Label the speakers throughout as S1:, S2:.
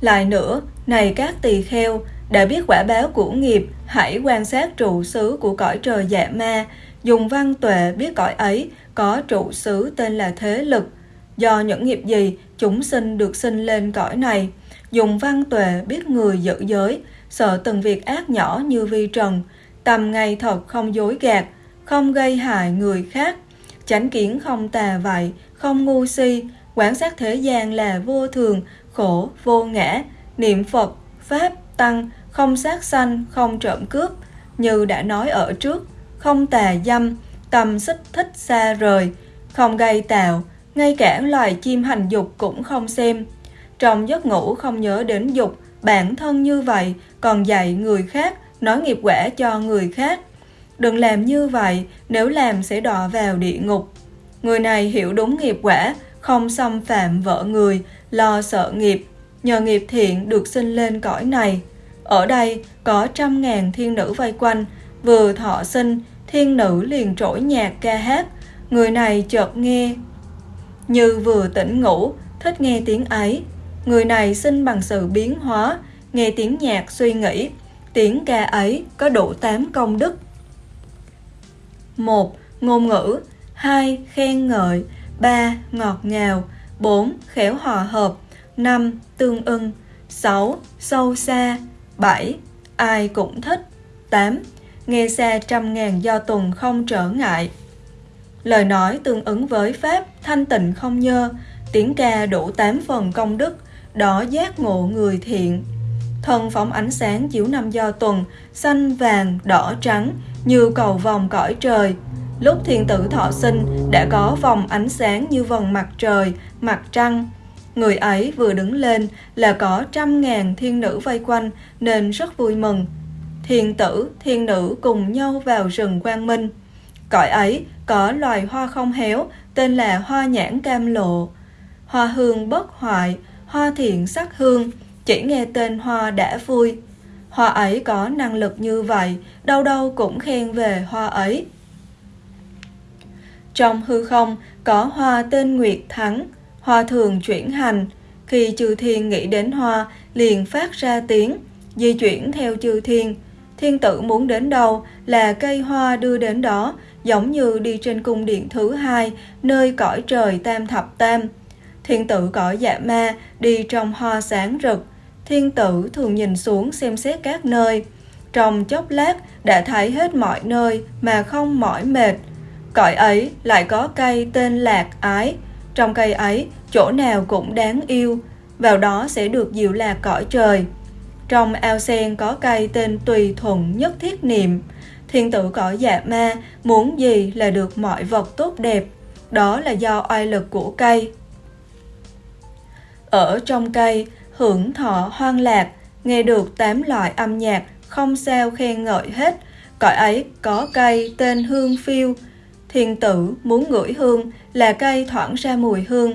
S1: Lại nữa, này các tỳ kheo, đã biết quả báo của nghiệp, hãy quan sát trụ xứ của cõi trời dạ ma, dùng văn tuệ biết cõi ấy có trụ xứ tên là thế lực. Do những nghiệp gì, chúng sinh được sinh lên cõi này. Dùng văn tuệ biết người giữ giới, sợ từng việc ác nhỏ như vi trần, tầm ngày thật không dối gạt, không gây hại người khác, chánh kiến không tà vậy, không ngu si, quán sát thế gian là vô thường, khổ, vô ngã, niệm Phật, Pháp, Tăng, không sát sanh, không trộm cướp, như đã nói ở trước, không tà dâm, tâm xích thích xa rời, không gây tạo, ngay cả loài chim hành dục cũng không xem. Trong giấc ngủ không nhớ đến dục, bản thân như vậy, còn dạy người khác, nói nghiệp quả cho người khác. Đừng làm như vậy, nếu làm sẽ đọa vào địa ngục. Người này hiểu đúng nghiệp quả, không xâm phạm vợ người, lo sợ nghiệp, nhờ nghiệp thiện được sinh lên cõi này. Ở đây có trăm ngàn thiên nữ vây quanh, vừa thọ sinh, thiên nữ liền trỗi nhạc ca hát. Người này chợt nghe như vừa tỉnh ngủ, thích nghe tiếng ấy. Người này sinh bằng sự biến hóa, nghe tiếng nhạc suy nghĩ. Tiếng ca ấy có đủ tám công đức. 1. Ngôn ngữ 2. Khen ngợi 3. Ngọt ngào 4. Khéo hòa hợp 5. Tương ưng 6. Sâu xa 7. Ai cũng thích 8. Nghe xa trăm ngàn do tuần không trở ngại Lời nói tương ứng với Pháp, thanh tịnh không nhơ Tiếng ca đủ 8 phần công đức Đó giác ngộ người thiện Thân phóng ánh sáng chiếu năm do tuần, Xanh vàng, đỏ trắng như cầu vòng cõi trời Lúc thiên tử thọ sinh đã có vòng ánh sáng như vòng mặt trời, mặt trăng. Người ấy vừa đứng lên là có trăm ngàn thiên nữ vây quanh nên rất vui mừng. Thiên tử, thiên nữ cùng nhau vào rừng quang minh. Cõi ấy có loài hoa không héo tên là hoa nhãn cam lộ. Hoa hương bất hoại, hoa thiện sắc hương, chỉ nghe tên hoa đã vui. Hoa ấy có năng lực như vậy, đâu đâu cũng khen về hoa ấy. Trong hư không có hoa tên Nguyệt Thắng, hoa thường chuyển hành. Khi chư thiên nghĩ đến hoa, liền phát ra tiếng, di chuyển theo chư thiên. Thiên tử muốn đến đâu là cây hoa đưa đến đó, giống như đi trên cung điện thứ hai, nơi cõi trời tam thập tam. Thiên tử cõi dạ ma đi trong hoa sáng rực. Thiên tử thường nhìn xuống xem xét các nơi. Trong chốc lát đã thấy hết mọi nơi mà không mỏi mệt. Cõi ấy lại có cây tên lạc ái. Trong cây ấy, chỗ nào cũng đáng yêu, vào đó sẽ được dịu lạc cõi trời. Trong ao sen có cây tên tùy thuận nhất thiết niệm. Thiên tử cõi dạ ma muốn gì là được mọi vật tốt đẹp. Đó là do oai lực của cây. Ở trong cây, hưởng thọ hoang lạc, nghe được tám loại âm nhạc, không sao khen ngợi hết. Cõi ấy có cây tên hương phiêu, Thiên tử muốn ngửi hương là cây thoảng ra mùi hương,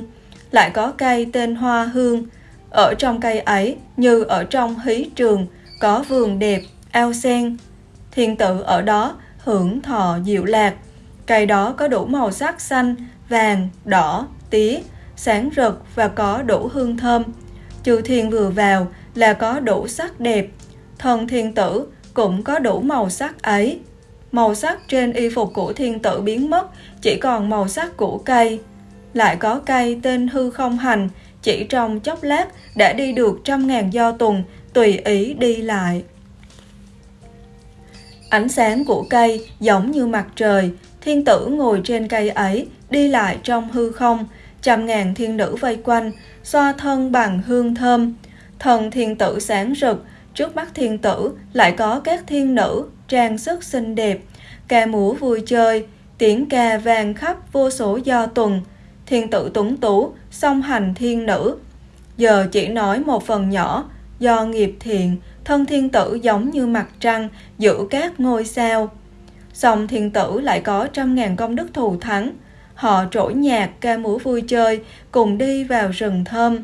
S1: lại có cây tên hoa hương. Ở trong cây ấy như ở trong hí trường, có vườn đẹp, ao sen. Thiên tử ở đó hưởng thọ diệu lạc. Cây đó có đủ màu sắc xanh, vàng, đỏ, tía, sáng rực và có đủ hương thơm. Chư thiên vừa vào là có đủ sắc đẹp. Thần thiên tử cũng có đủ màu sắc ấy màu sắc trên y phục của thiên tử biến mất, chỉ còn màu sắc của cây. Lại có cây tên hư không hành, chỉ trong chốc lát đã đi được trăm ngàn do tuần, tùy ý đi lại. Ánh sáng của cây giống như mặt trời, thiên tử ngồi trên cây ấy, đi lại trong hư không, trăm ngàn thiên nữ vây quanh, xoa thân bằng hương thơm. Thần thiên tử sáng rực, trước mắt thiên tử lại có các thiên nữ trang sức xinh đẹp, ca múa vui chơi, tiếng ca vang khắp vô số do tuần, thiên tử túng tú, song hành thiên nữ. Giờ chỉ nói một phần nhỏ, do nghiệp thiện, thân thiên tử giống như mặt trăng, giữ các ngôi sao. Song thiên tử lại có trăm ngàn công đức thù thắng, họ trỗi nhạc ca múa vui chơi, cùng đi vào rừng thơm.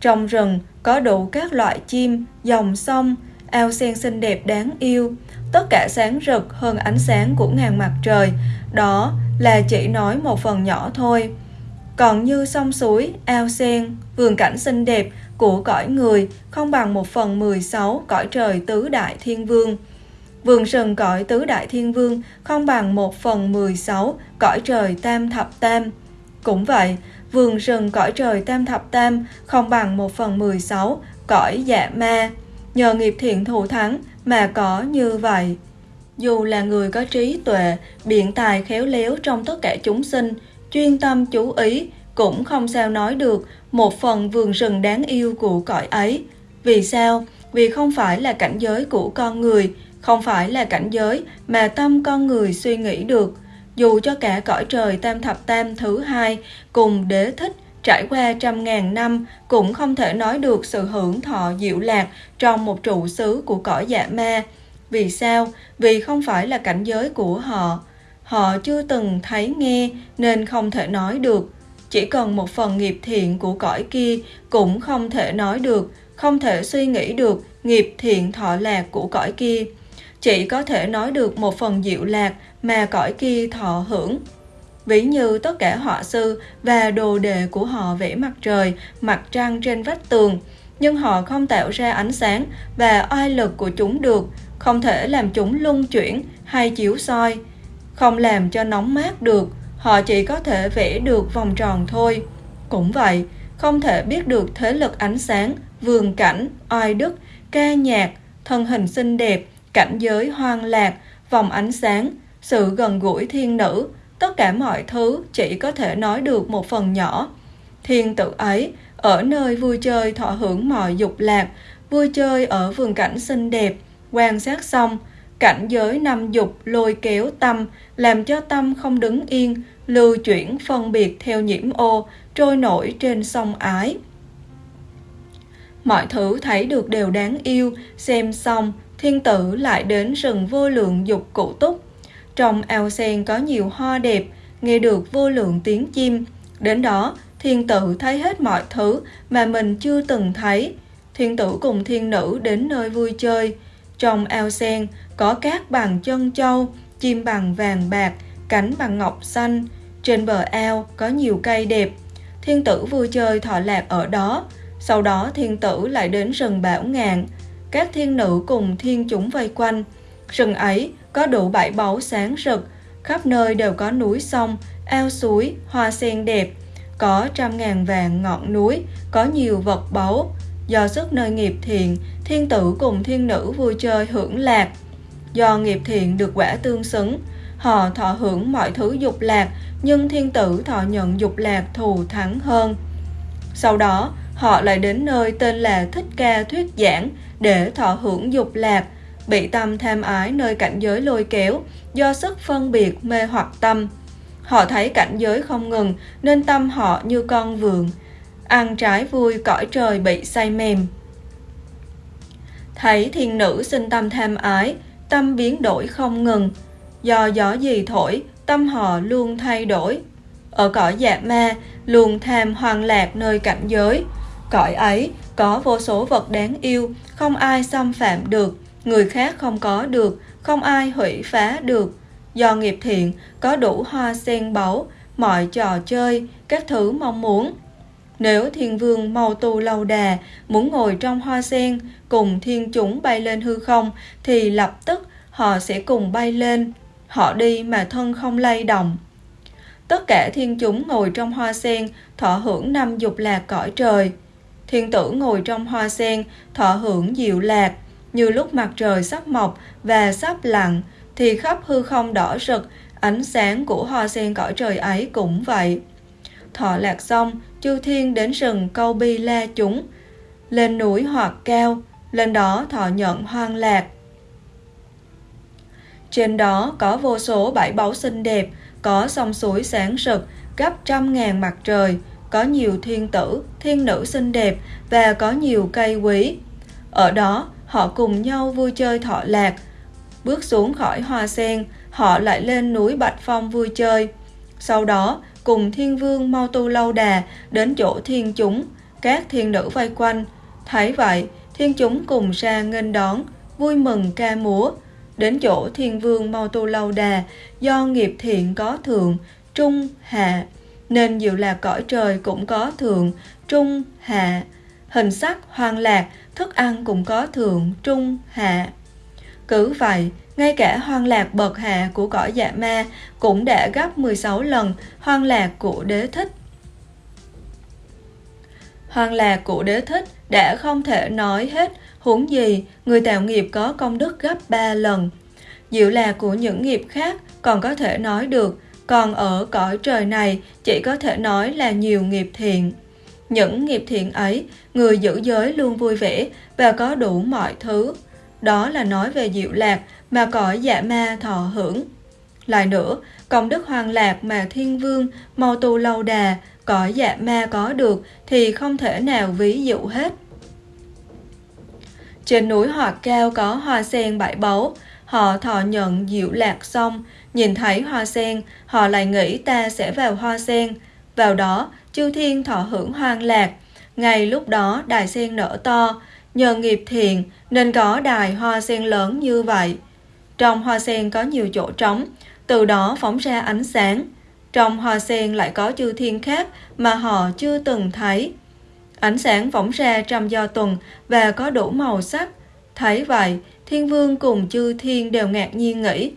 S1: Trong rừng có đủ các loại chim, dòng sông, ao sen xinh đẹp đáng yêu, tất cả sáng rực hơn ánh sáng của ngàn mặt trời. Đó là chỉ nói một phần nhỏ thôi. Còn như sông suối, ao sen, vườn cảnh xinh đẹp của cõi người không bằng một phần 16 cõi trời tứ đại thiên vương. Vườn rừng cõi tứ đại thiên vương không bằng một phần 16 cõi trời tam thập tam. Cũng vậy, vườn rừng cõi trời tam thập tam không bằng một phần 16 cõi dạ ma. Nhờ nghiệp thiện thù thắng mà có như vậy. Dù là người có trí tuệ, biện tài khéo léo trong tất cả chúng sinh, chuyên tâm chú ý, cũng không sao nói được một phần vườn rừng đáng yêu của cõi ấy. Vì sao? Vì không phải là cảnh giới của con người, không phải là cảnh giới mà tâm con người suy nghĩ được. Dù cho cả cõi trời tam thập tam thứ hai cùng đế thích trải qua trăm ngàn năm cũng không thể nói được sự hưởng thọ diệu lạc trong một trụ xứ của cõi dạ ma. Vì sao? Vì không phải là cảnh giới của họ. Họ chưa từng thấy nghe nên không thể nói được. Chỉ cần một phần nghiệp thiện của cõi kia cũng không thể nói được, không thể suy nghĩ được nghiệp thiện thọ lạc của cõi kia. Chỉ có thể nói được một phần diệu lạc mà cõi kia thọ hưởng. Ví như tất cả họa sư và đồ đề của họ vẽ mặt trời, mặt trăng trên vách tường, nhưng họ không tạo ra ánh sáng và oai lực của chúng được, không thể làm chúng lung chuyển hay chiếu soi, không làm cho nóng mát được, họ chỉ có thể vẽ được vòng tròn thôi. Cũng vậy, không thể biết được thế lực ánh sáng, vườn cảnh, oai đức, ca nhạc, thân hình xinh đẹp, cảnh giới hoang lạc, vòng ánh sáng, sự gần gũi thiên nữ, tất cả mọi thứ chỉ có thể nói được một phần nhỏ. Thiên tử ấy, ở nơi vui chơi thọ hưởng mọi dục lạc, vui chơi ở vườn cảnh xinh đẹp, quan sát xong, cảnh giới năm dục lôi kéo tâm, làm cho tâm không đứng yên, lưu chuyển phân biệt theo nhiễm ô, trôi nổi trên sông ái. Mọi thứ thấy được đều đáng yêu, xem xong, thiên tử lại đến rừng vô lượng dục cụ túc. Trong ao sen có nhiều hoa đẹp, nghe được vô lượng tiếng chim. Đến đó, thiên tử thấy hết mọi thứ mà mình chưa từng thấy. Thiên tử cùng thiên nữ đến nơi vui chơi. Trong ao sen có cát bằng chân châu, chim bằng vàng bạc, cánh bằng ngọc xanh. Trên bờ ao có nhiều cây đẹp. Thiên tử vui chơi thọ lạc ở đó. Sau đó thiên tử lại đến rừng Bảo Ngạn. Các thiên nữ cùng thiên chúng vây quanh. Rừng ấy có đủ bảy báu sáng rực, khắp nơi đều có núi sông, ao suối, hoa sen đẹp, có trăm ngàn vàng ngọn núi, có nhiều vật báu. Do sức nơi nghiệp thiện, thiên tử cùng thiên nữ vui chơi hưởng lạc. Do nghiệp thiện được quả tương xứng, họ thọ hưởng mọi thứ dục lạc, nhưng thiên tử thọ nhận dục lạc thù thắng hơn. Sau đó, họ lại đến nơi tên là Thích Ca Thuyết Giảng để thọ hưởng dục lạc, bị tâm tham ái nơi cảnh giới lôi kéo, do sức phân biệt mê hoặc tâm. Họ thấy cảnh giới không ngừng nên tâm họ như con vườn, ăn trái vui cõi trời bị say mềm. Thấy thiên nữ sinh tâm tham ái, tâm biến đổi không ngừng. Do gió gì thổi, tâm họ luôn thay đổi. Ở cõi dạ ma, luôn tham hoang lạc nơi cảnh giới. Cõi ấy có vô số vật đáng yêu, không ai xâm phạm được, người khác không có được, không ai hủy phá được. Do nghiệp thiện, có đủ hoa sen báu, mọi trò chơi, các thứ mong muốn. Nếu thiên vương màu tu lâu đà, muốn ngồi trong hoa sen, cùng thiên chúng bay lên hư không, thì lập tức họ sẽ cùng bay lên. Họ đi mà thân không lay động. Tất cả thiên chúng ngồi trong hoa sen, thọ hưởng năm dục lạc cõi trời. Thiên tử ngồi trong hoa sen, thọ hưởng diệu lạc, như lúc mặt trời sắp mọc và sắp lặn, thì khắp hư không đỏ rực, ánh sáng của hoa sen cõi trời ấy cũng vậy. Thọ lạc xong, chư thiên đến rừng câu bi la chúng, lên núi hoặc cao, lên đó thọ nhận hoang lạc. Trên đó có vô số bãi báu xinh đẹp, có sông suối sáng rực, gấp trăm ngàn mặt trời, có nhiều thiên tử, thiên nữ xinh đẹp và có nhiều cây quý. Ở đó, họ cùng nhau vui chơi thọ lạc. Bước xuống khỏi hoa sen, họ lại lên núi Bạch Phong vui chơi. Sau đó, cùng thiên vương mau tu lâu đà đến chỗ thiên chúng, các thiên nữ vây quanh. Thấy vậy, thiên chúng cùng ra nghênh đón, vui mừng ca múa. đến chỗ thiên vương Mau Tu Lâu Đà, do nghiệp thiện có thượng, trung, hạ, nên diệu lạc cõi trời cũng có thượng, trung, hạ. Hình sắc hoang lạc, thức ăn cũng có thượng, trung, hạ. Cứ vậy, ngay cả hoang lạc bậc hạ của cõi dạ ma cũng đã gấp 16 lần hoang lạc của đế thích. Hoang lạc của đế thích đã không thể nói hết, huống gì người tạo nghiệp có công đức gấp 3 lần. Diệu lạc của những nghiệp khác còn có thể nói được, còn ở cõi trời này chỉ có thể nói là nhiều nghiệp thiện. Những nghiệp thiện ấy, người giữ giới luôn vui vẻ và có đủ mọi thứ. Đó là nói về diệu lạc mà cõi dạ ma thọ hưởng. Lại nữa, công đức hoàng lạc mà thiên vương, mau tu lâu đà, cõi dạ ma có được thì không thể nào ví dụ hết. Trên núi họ Cao có hoa sen bảy báu, họ thọ nhận diệu lạc xong, nhìn thấy hoa sen, họ lại nghĩ ta sẽ vào hoa sen. Vào đó, chư thiên thọ hưởng hoang lạc. Ngay lúc đó đài sen nở to, nhờ nghiệp thiện nên có đài hoa sen lớn như vậy. Trong hoa sen có nhiều chỗ trống, từ đó phóng ra ánh sáng. Trong hoa sen lại có chư thiên khác mà họ chưa từng thấy. Ánh sáng phóng ra trong do tuần và có đủ màu sắc. Thấy vậy, thiên vương cùng chư thiên đều ngạc nhiên nghĩ,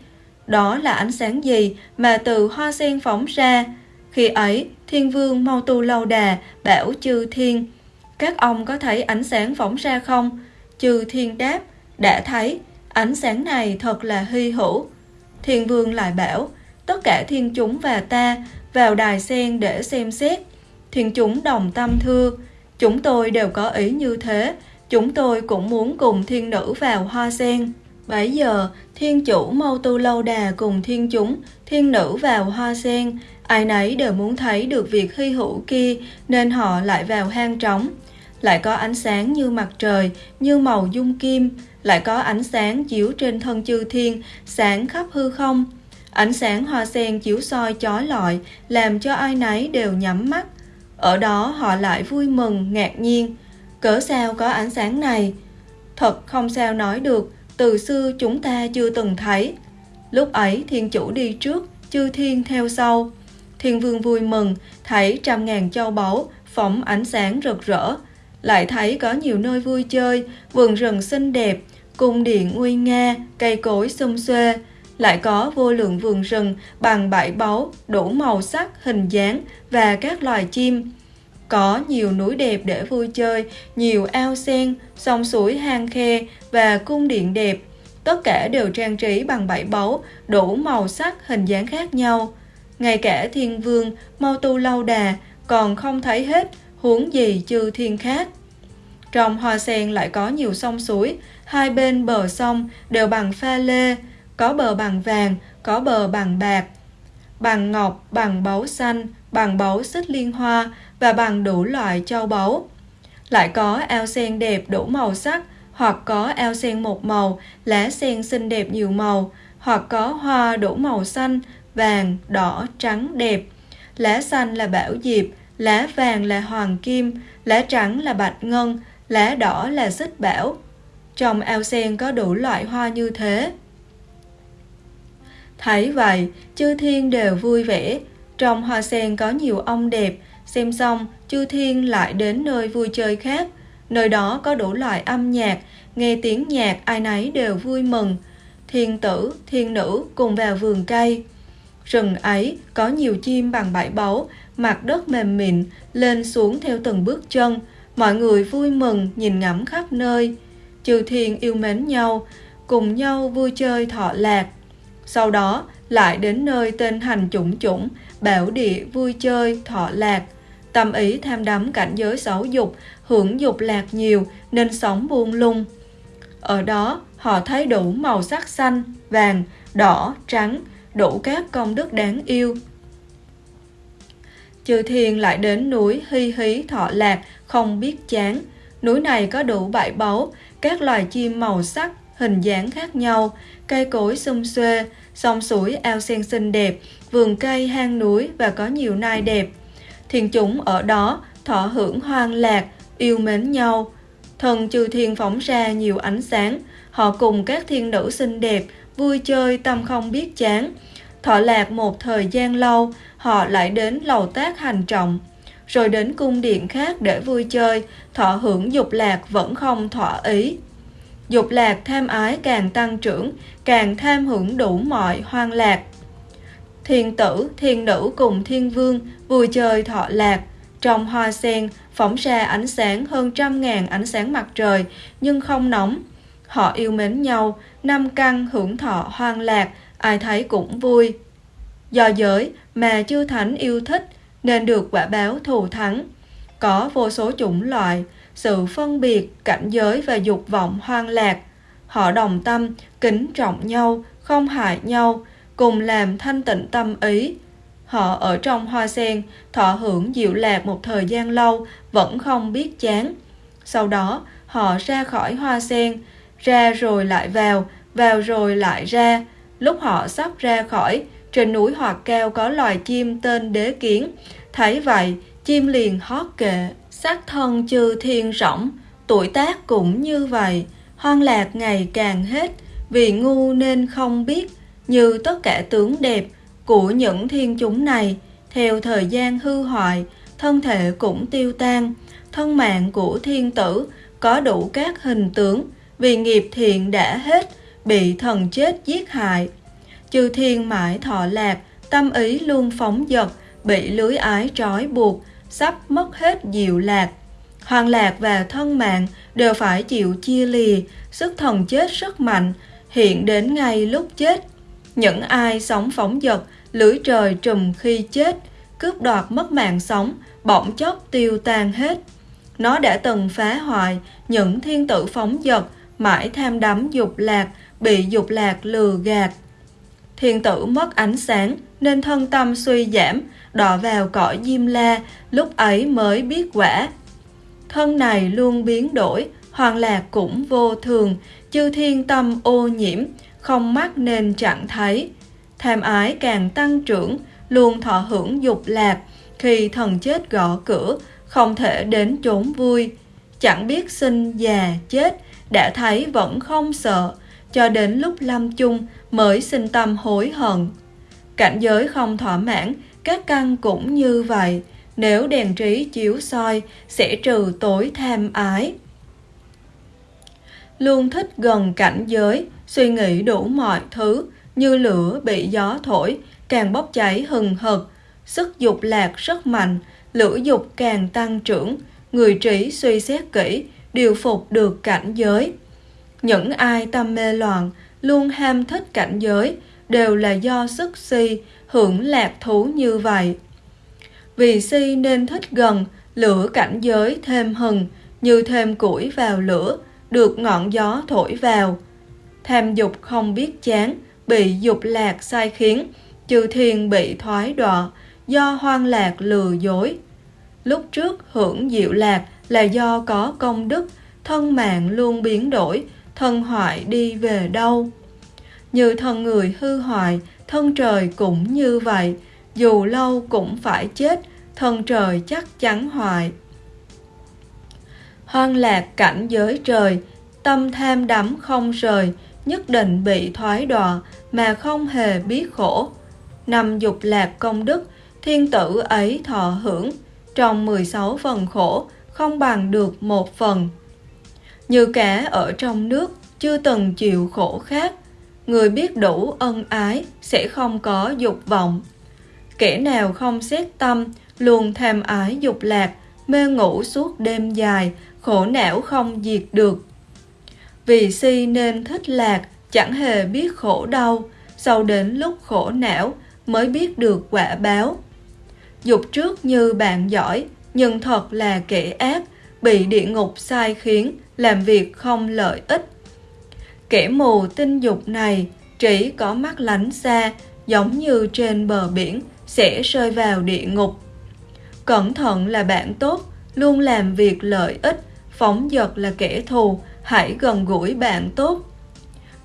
S1: đó là ánh sáng gì mà từ hoa sen phóng ra? Khi ấy, thiên vương mau tu lâu đà, bảo chư thiên, các ông có thấy ánh sáng phóng ra không? Chư thiên đáp, đã thấy, ánh sáng này thật là hy hữu. Thiên vương lại bảo, tất cả thiên chúng và ta vào đài sen để xem xét. Thiên chúng đồng tâm thưa, chúng tôi đều có ý như thế, chúng tôi cũng muốn cùng thiên nữ vào hoa sen. Bấy giờ, thiên chủ Mâu Tu Lâu Đà cùng thiên chúng, thiên nữ vào hoa sen, ai nấy đều muốn thấy được việc hy hữu kia nên họ lại vào hang trống. Lại có ánh sáng như mặt trời, như màu dung kim, lại có ánh sáng chiếu trên thân chư thiên, sáng khắp hư không. Ánh sáng hoa sen chiếu soi chói lọi, làm cho ai nấy đều nhắm mắt. Ở đó họ lại vui mừng, ngạc nhiên. Cỡ sao có ánh sáng này? Thật không sao nói được, từ xưa chúng ta chưa từng thấy. Lúc ấy thiên chủ đi trước, chư thiên theo sau. Thiên vương vui mừng, thấy trăm ngàn châu báu, phóng ánh sáng rực rỡ. Lại thấy có nhiều nơi vui chơi, vườn rừng xinh đẹp, cung điện nguy nga, cây cối xum xuê. Lại có vô lượng vườn rừng bằng bãi báu, đủ màu sắc, hình dáng và các loài chim. Có nhiều núi đẹp để vui chơi, nhiều ao sen, sông suối hang khe và cung điện đẹp. Tất cả đều trang trí bằng bảy báu, đủ màu sắc, hình dáng khác nhau. Ngay cả thiên vương, mau tu lâu đà, còn không thấy hết, huống gì chư thiên khác. Trong hoa sen lại có nhiều sông suối, hai bên bờ sông đều bằng pha lê, có bờ bằng vàng, có bờ bằng bạc, bằng ngọc, bằng báu xanh, bằng báu xích liên hoa và bằng đủ loại châu báu. Lại có ao sen đẹp đủ màu sắc, hoặc có ao sen một màu, lá sen xinh đẹp nhiều màu, hoặc có hoa đủ màu xanh, vàng, đỏ, trắng đẹp. Lá xanh là bảo diệp, lá vàng là hoàng kim, lá trắng là bạch ngân, lá đỏ là xích bảo. Trong ao sen có đủ loại hoa như thế. Thấy vậy, chư thiên đều vui vẻ. Trong hoa sen có nhiều ông đẹp, xem xong, chư thiên lại đến nơi vui chơi khác. Nơi đó có đủ loại âm nhạc, nghe tiếng nhạc ai nấy đều vui mừng. Thiên tử, thiên nữ cùng vào vườn cây. Rừng ấy có nhiều chim bằng bãi báu, mặt đất mềm mịn, lên xuống theo từng bước chân. Mọi người vui mừng nhìn ngắm khắp nơi. Chư thiên yêu mến nhau, cùng nhau vui chơi thọ lạc. Sau đó lại đến nơi tên hành chủng chủng, bảo địa vui chơi thọ lạc. Tâm ý tham đắm cảnh giới xấu dục, hưởng dục lạc nhiều nên sống buông lung. Ở đó họ thấy đủ màu sắc xanh, vàng, đỏ, trắng, đủ các công đức đáng yêu. Chư thiên lại đến núi Hy Hí Thọ Lạc không biết chán. Núi này có đủ bãi báu, các loài chim màu sắc, hình dáng khác nhau, cây cối xum xuê, sông suối ao sen xinh đẹp, vườn cây hang núi và có nhiều nai đẹp. Thiên chúng ở đó thọ hưởng hoang lạc, yêu mến nhau. Thần trừ thiên phóng ra nhiều ánh sáng, họ cùng các thiên nữ xinh đẹp vui chơi tâm không biết chán. Thọ lạc một thời gian lâu, họ lại đến lầu tác hành trọng, rồi đến cung điện khác để vui chơi, thọ hưởng dục lạc vẫn không thỏa ý. Dục lạc tham ái càng tăng trưởng, càng tham hưởng đủ mọi hoang lạc. Thiên tử, thiên nữ cùng thiên vương vui chơi thọ lạc, trong hoa sen phóng ra ánh sáng hơn trăm ngàn ánh sáng mặt trời nhưng không nóng. Họ yêu mến nhau, năm căn hưởng thọ hoang lạc, ai thấy cũng vui. Do giới mà chư thánh yêu thích nên được quả báo thù thắng. Có vô số chủng loại, sự phân biệt, cảnh giới và dục vọng hoang lạc. Họ đồng tâm, kính trọng nhau, không hại nhau, cùng làm thanh tịnh tâm ý. Họ ở trong hoa sen, thọ hưởng diệu lạc một thời gian lâu, vẫn không biết chán. Sau đó, họ ra khỏi hoa sen, ra rồi lại vào, vào rồi lại ra. Lúc họ sắp ra khỏi, trên núi hoặc cao có loài chim tên đế kiến. Thấy vậy, chim liền hót kệ, sắc thân chư thiên rỗng, tuổi tác cũng như vậy, hoang lạc ngày càng hết, vì ngu nên không biết, như tất cả tướng đẹp của những thiên chúng này, theo thời gian hư hoại, thân thể cũng tiêu tan, thân mạng của thiên tử có đủ các hình tướng, vì nghiệp thiện đã hết, bị thần chết giết hại. Chư thiên mãi thọ lạc, tâm ý luôn phóng dật, bị lưới ái trói buộc, sắp mất hết diệu lạc. Hoàng lạc và thân mạng đều phải chịu chia lìa, sức thần chết rất mạnh, hiện đến ngay lúc chết. Những ai sống phóng dật, lưỡi trời trùm khi chết, cướp đoạt mất mạng sống, bỗng chốc tiêu tan hết. Nó đã từng phá hoại những thiên tử phóng dật, mãi tham đắm dục lạc, bị dục lạc lừa gạt. Thiên tử mất ánh sáng nên thân tâm suy giảm, đọa vào cõi diêm la, lúc ấy mới biết quả. Thân này luôn biến đổi, hoàng lạc cũng vô thường, chư thiên tâm ô nhiễm, không mắt nên chẳng thấy. Tham ái càng tăng trưởng, luôn thọ hưởng dục lạc, khi thần chết gõ cửa, không thể đến chốn vui. Chẳng biết sinh già chết, đã thấy vẫn không sợ, cho đến lúc lâm chung mới sinh tâm hối hận. Cảnh giới không thỏa mãn, các căn cũng như vậy, nếu đèn trí chiếu soi sẽ trừ tối tham ái. Luôn thích gần cảnh giới, suy nghĩ đủ mọi thứ, như lửa bị gió thổi, càng bốc cháy hừng hực, sức dục lạc rất mạnh, lửa dục càng tăng trưởng, người trí suy xét kỹ, điều phục được cảnh giới. Những ai tâm mê loạn, luôn ham thích cảnh giới, đều là do sức si, hưởng lạc thú như vậy. Vì si nên thích gần, lửa cảnh giới thêm hừng, như thêm củi vào lửa, được ngọn gió thổi vào. Tham dục không biết chán, bị dục lạc sai khiến, trừ thiền bị thoái đọa, do hoang lạc lừa dối. Lúc trước hưởng diệu lạc là do có công đức, thân mạng luôn biến đổi, thân hoại đi về đâu. Như thân người hư hoại, thân trời cũng như vậy, dù lâu cũng phải chết, thân trời chắc chắn hoại. Hoang lạc cảnh giới trời, tâm tham đắm không rời, nhất định bị thoái đọa mà không hề biết khổ. Năm dục lạc công đức, thiên tử ấy thọ hưởng, trong 16 phần khổ, không bằng được một phần. Như cả ở trong nước, chưa từng chịu khổ khác, người biết đủ ân ái sẽ không có dục vọng. Kẻ nào không xét tâm, luôn tham ái dục lạc, mê ngủ suốt đêm dài, khổ não không diệt được. Vì si nên thích lạc, chẳng hề biết khổ đau, sau đến lúc khổ não mới biết được quả báo. Dục trước như bạn giỏi, nhưng thật là kẻ ác, bị địa ngục sai khiến, làm việc không lợi ích. Kẻ mù tinh dục này chỉ có mắt lánh xa, giống như trên bờ biển, sẽ rơi vào địa ngục. Cẩn thận là bạn tốt, luôn làm việc lợi ích, phóng dật là kẻ thù, hãy gần gũi bạn tốt.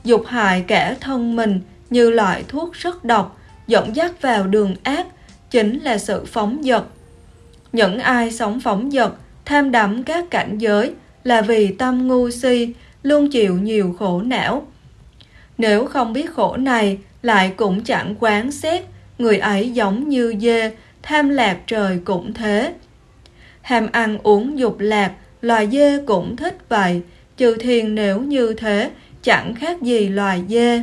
S1: Dục hại kẻ thân mình như loại thuốc rất độc, dẫn dắt vào đường ác, chính là sự phóng dật. Những ai sống phóng dật, tham đắm các cảnh giới là vì tâm ngu si, luôn chịu nhiều khổ não. Nếu không biết khổ này, lại cũng chẳng quán xét, người ấy giống như dê, tham lạc trời cũng thế. Ham ăn uống dục lạc, loài dê cũng thích vậy, chư thiên nếu như thế, chẳng khác gì loài dê.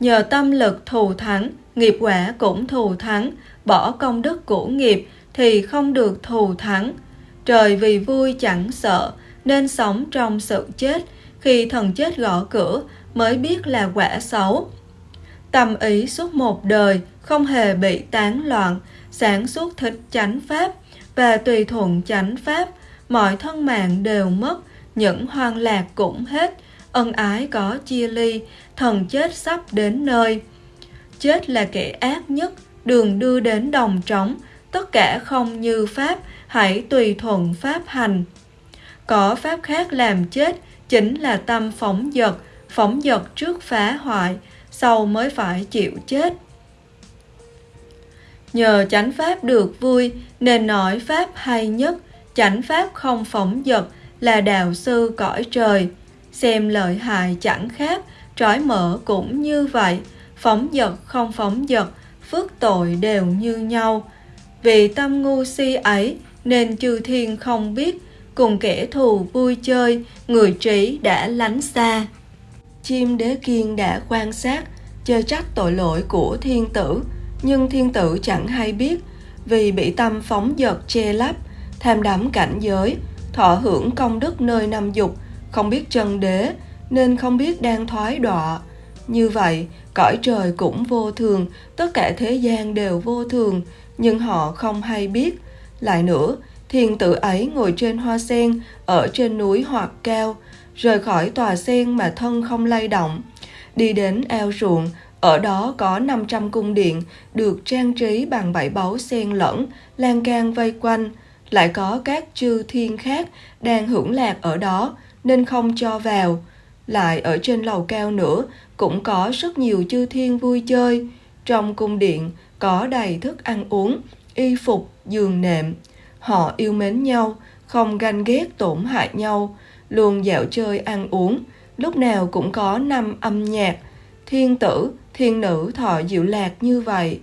S1: Nhờ tâm lực thù thắng, nghiệp quả cũng thù thắng, bỏ công đức của nghiệp thì không được thù thắng. Trời vì vui chẳng sợ, nên sống trong sự chết, khi thần chết gõ cửa mới biết là quả xấu. Tâm ý suốt một đời không hề bị tán loạn, sản xuất thích chánh pháp và tùy thuận chánh pháp, mọi thân mạng đều mất, những hoang lạc cũng hết, ân ái có chia ly, thần chết sắp đến nơi. Chết là kẻ ác nhất, đường đưa đến đồng trống, tất cả không như pháp, hãy tùy thuận pháp hành. Có pháp khác làm chết, chính là tâm phóng dật, phóng dật trước phá hoại, sau mới phải chịu chết. Nhờ chánh pháp được vui nên nói pháp hay nhất, chánh pháp không phóng dật là đạo sư cõi trời. Xem lợi hại chẳng khác, trói mở cũng như vậy, phóng dật không phóng dật, phước tội đều như nhau. Vì tâm ngu si ấy nên chư thiên không biết, cùng kẻ thù vui chơi, người trí đã lánh xa. Chim đế kiên đã quan sát, chê trách tội lỗi của thiên tử, nhưng thiên tử chẳng hay biết, vì bị tâm phóng dật che lấp, tham đắm cảnh giới, thọ hưởng công đức nơi năm dục, không biết chân đế, nên không biết đang thoái đọa. Như vậy, cõi trời cũng vô thường, tất cả thế gian đều vô thường, nhưng họ không hay biết. Lại nữa, thiền tử ấy ngồi trên hoa sen, ở trên núi hoặc cao, rời khỏi tòa sen mà thân không lay động. Đi đến ao ruộng, ở đó có 500 cung điện được trang trí bằng bảy báu sen lẫn, lan can vây quanh. Lại có các chư thiên khác đang hưởng lạc ở đó nên không cho vào. Lại ở trên lầu cao nữa cũng có rất nhiều chư thiên vui chơi. Trong cung điện có đầy thức ăn uống, y phục, giường nệm. Họ yêu mến nhau, không ganh ghét tổn hại nhau, luôn dạo chơi ăn uống. Lúc nào cũng có năm âm nhạc, thiên tử, thiên nữ thọ diệu lạc như vậy.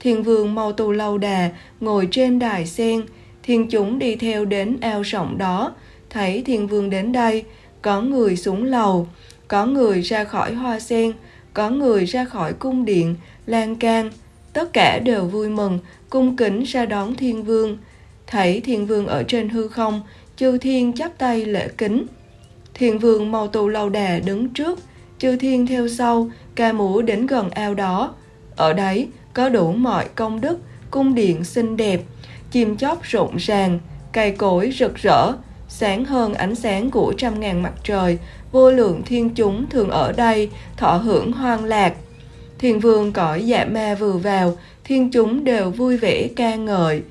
S1: Thiên vương mau tu lâu đà ngồi trên đài sen, thiên chúng đi theo đến ao rộng đó, thấy thiên vương đến đây, có người xuống lầu, có người ra khỏi hoa sen, có người ra khỏi cung điện, lan can, tất cả đều vui mừng, cung kính ra đón thiên vương. Thấy thiên vương ở trên hư không, chư thiên chắp tay lễ kính. Thiên vương màu tù lâu đà đứng trước, chư thiên theo sau, ca múa đến gần ao đó. Ở đấy có đủ mọi công đức, cung điện xinh đẹp, chim chóc rộn ràng, cây cối rực rỡ, sáng hơn ánh sáng của trăm ngàn mặt trời, vô lượng thiên chúng thường ở đây thọ hưởng hoang lạc. Thiên vương cõi dạ ma vừa vào, thiên chúng đều vui vẻ ca ngợi.